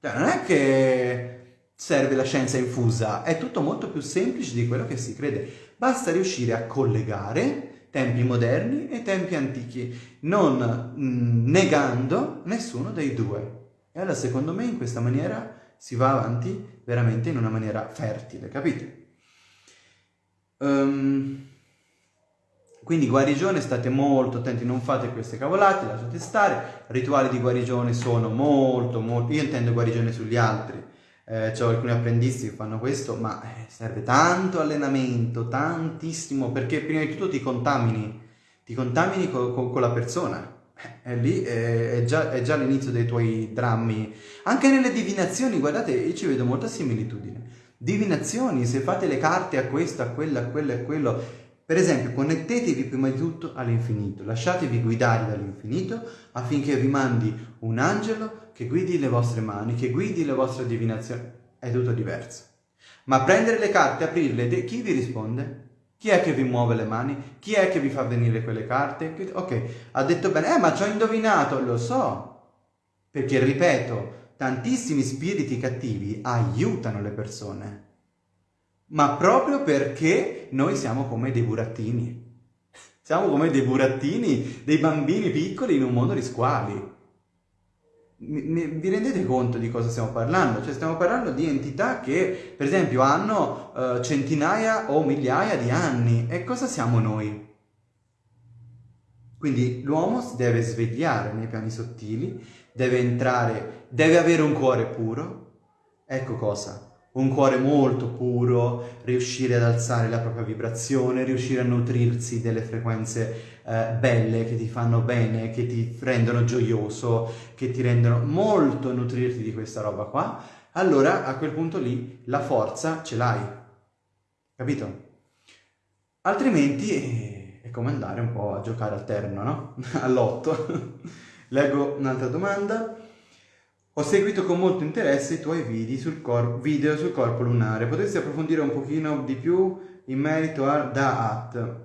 Cioè, non è che serve la scienza infusa, è tutto molto più semplice di quello che si crede. Basta riuscire a collegare tempi moderni e tempi antichi, non mm, negando nessuno dei due. Allora secondo me in questa maniera si va avanti veramente in una maniera fertile, capite? Um, quindi guarigione, state molto attenti, non fate queste cavolate, lasciate stare. Rituali di guarigione sono molto, molto... Io intendo guarigione sugli altri. Eh, ho alcuni apprendisti che fanno questo, ma eh, serve tanto allenamento, tantissimo, perché prima di tutto ti contamini, ti contamini co co con la persona. E lì è, è, già, è già l'inizio dei tuoi drammi. Anche nelle divinazioni, guardate, io ci vedo molta similitudine divinazioni, se fate le carte a questo, a quello, a quello a quello. Per esempio, connettetevi prima di tutto all'infinito, lasciatevi guidare dall'infinito affinché vi mandi un angelo che guidi le vostre mani, che guidi le vostre divinazioni. È tutto diverso. Ma prendere le carte, aprirle, chi vi risponde? Chi è che vi muove le mani? Chi è che vi fa venire quelle carte? Ok, ha detto bene, eh ma ci ho indovinato, lo so. Perché, ripeto, tantissimi spiriti cattivi aiutano le persone, ma proprio perché noi siamo come dei burattini. Siamo come dei burattini, dei bambini piccoli in un mondo di squali. Vi rendete conto di cosa stiamo parlando? Cioè stiamo parlando di entità che, per esempio, hanno uh, centinaia o migliaia di anni. E cosa siamo noi? Quindi l'uomo si deve svegliare nei piani sottili, deve entrare, deve avere un cuore puro. Ecco cosa, un cuore molto puro, riuscire ad alzare la propria vibrazione, riuscire a nutrirsi delle frequenze eh, belle che ti fanno bene, che ti rendono gioioso, che ti rendono molto nutrirti di questa roba qua, allora a quel punto lì la forza ce l'hai. Capito? Altrimenti eh, è come andare un po' a giocare al terno, no? All'otto. Leggo un'altra domanda. Ho seguito con molto interesse i tuoi video sul, cor- video sul corpo lunare. Potresti approfondire un pochino di più in merito a Da'at?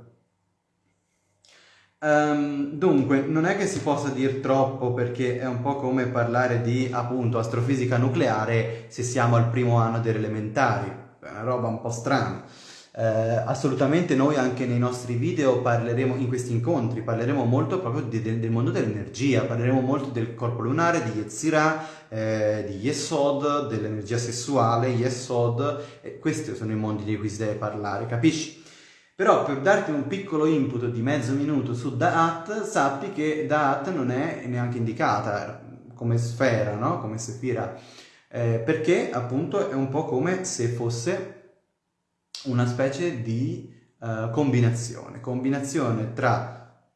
Um, dunque, non è che si possa dire troppo perché è un po' come parlare di appunto astrofisica nucleare se siamo al primo anno delle elementari, è una roba un po' strana. Eh, assolutamente noi anche nei nostri video parleremo, in questi incontri, parleremo molto proprio di, del, del, mondo dell'energia, parleremo molto del corpo lunare, di Yetzirah, eh, di Yesod, dell'energia sessuale, Yesod, eh, questi sono i mondi di cui si deve parlare, capisci? Però per darti un piccolo input di mezzo minuto su Da'at, sappi che Da'at non è neanche indicata come sfera, no? come sefira, eh, perché appunto è un po' come se fosse una specie di uh, combinazione, combinazione tra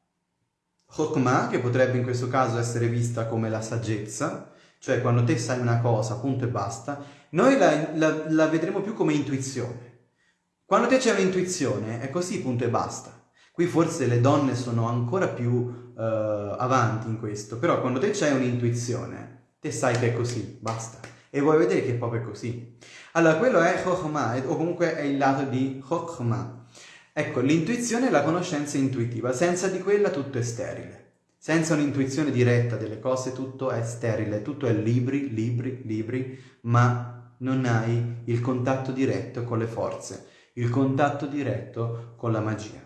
Chokmah, che potrebbe in questo caso essere vista come la saggezza, cioè quando te sai una cosa, punto e basta, noi la, la, la vedremo più come intuizione. Quando te c'è un'intuizione, è così, punto e basta. Qui forse le donne sono ancora più uh, avanti in questo, però quando te c'è un'intuizione, te sai che è così, basta. E vuoi vedere che è proprio così. Allora, quello è Chokhmah, o comunque è il lato di Chokhmah. Ecco, l'intuizione è la conoscenza intuitiva, senza di quella tutto è sterile. Senza un'intuizione diretta delle cose tutto è sterile, tutto è libri, libri, libri, ma non hai il contatto diretto con le forze, il contatto diretto con la magia.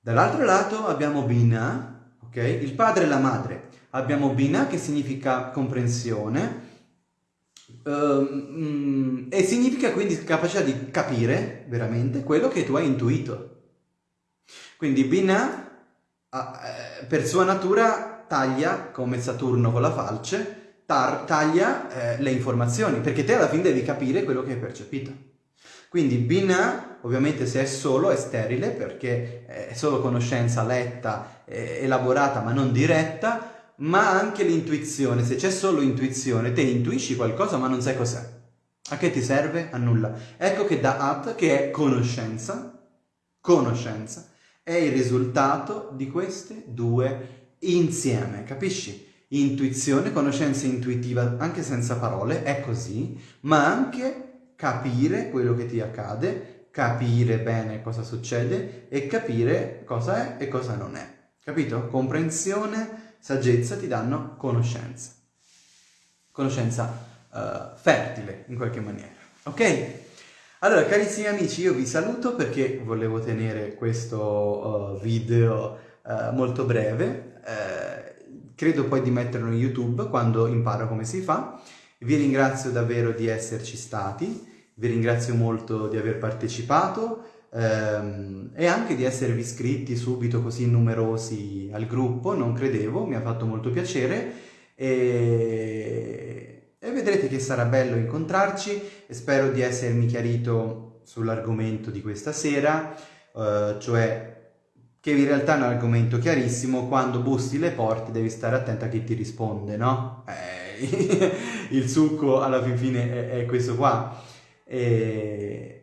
Dall'altro lato abbiamo Bina, ok? Il padre e la madre. Abbiamo Bina che significa comprensione, Uh, e significa quindi capacità di capire veramente quello che tu hai intuito. Quindi Binah, eh, per sua natura, taglia come Saturno con la falce, taglia eh, le informazioni, perché te alla fine devi capire quello che hai percepito. Quindi Binah, ovviamente se è solo, è sterile, perché è solo conoscenza letta, elaborata ma non diretta, ma anche l'intuizione. Se c'è solo intuizione, te intuisci qualcosa ma non sai cos'è. A che ti serve? A nulla. Ecco che Da'at, che è conoscenza, conoscenza, è il risultato di queste due insieme, capisci? Intuizione, conoscenza intuitiva, anche senza parole, è così, ma anche capire quello che ti accade, capire bene cosa succede e capire cosa è e cosa non è. Capito? Comprensione saggezza ti danno conoscenza. Conoscenza uh, fertile in qualche maniera. Ok? Allora, carissimi amici, io vi saluto perché volevo tenere questo uh, video uh, molto breve. credo poi di metterlo in YouTube quando imparo come si fa. Vi ringrazio davvero di esserci stati, vi ringrazio molto di aver partecipato ehm, e anche di esservi iscritti subito così numerosi al gruppo, non credevo, mi ha fatto molto piacere e, e vedrete che sarà bello incontrarci e spero di essermi chiarito sull'argomento di questa sera, eh, cioè che in realtà è un argomento chiarissimo, quando bussi le porte devi stare attento a chi ti risponde, no? Eh, il succo alla fin fine è, è questo qua. E,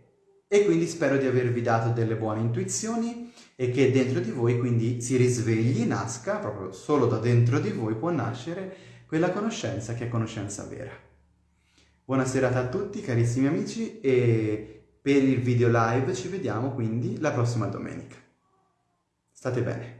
e quindi spero di avervi dato delle buone intuizioni e che dentro di voi quindi si risvegli, nasca, proprio solo da dentro di voi può nascere quella conoscenza che è conoscenza vera. Buona serata a tutti carissimi amici e per il video live ci vediamo quindi la prossima domenica. State bene.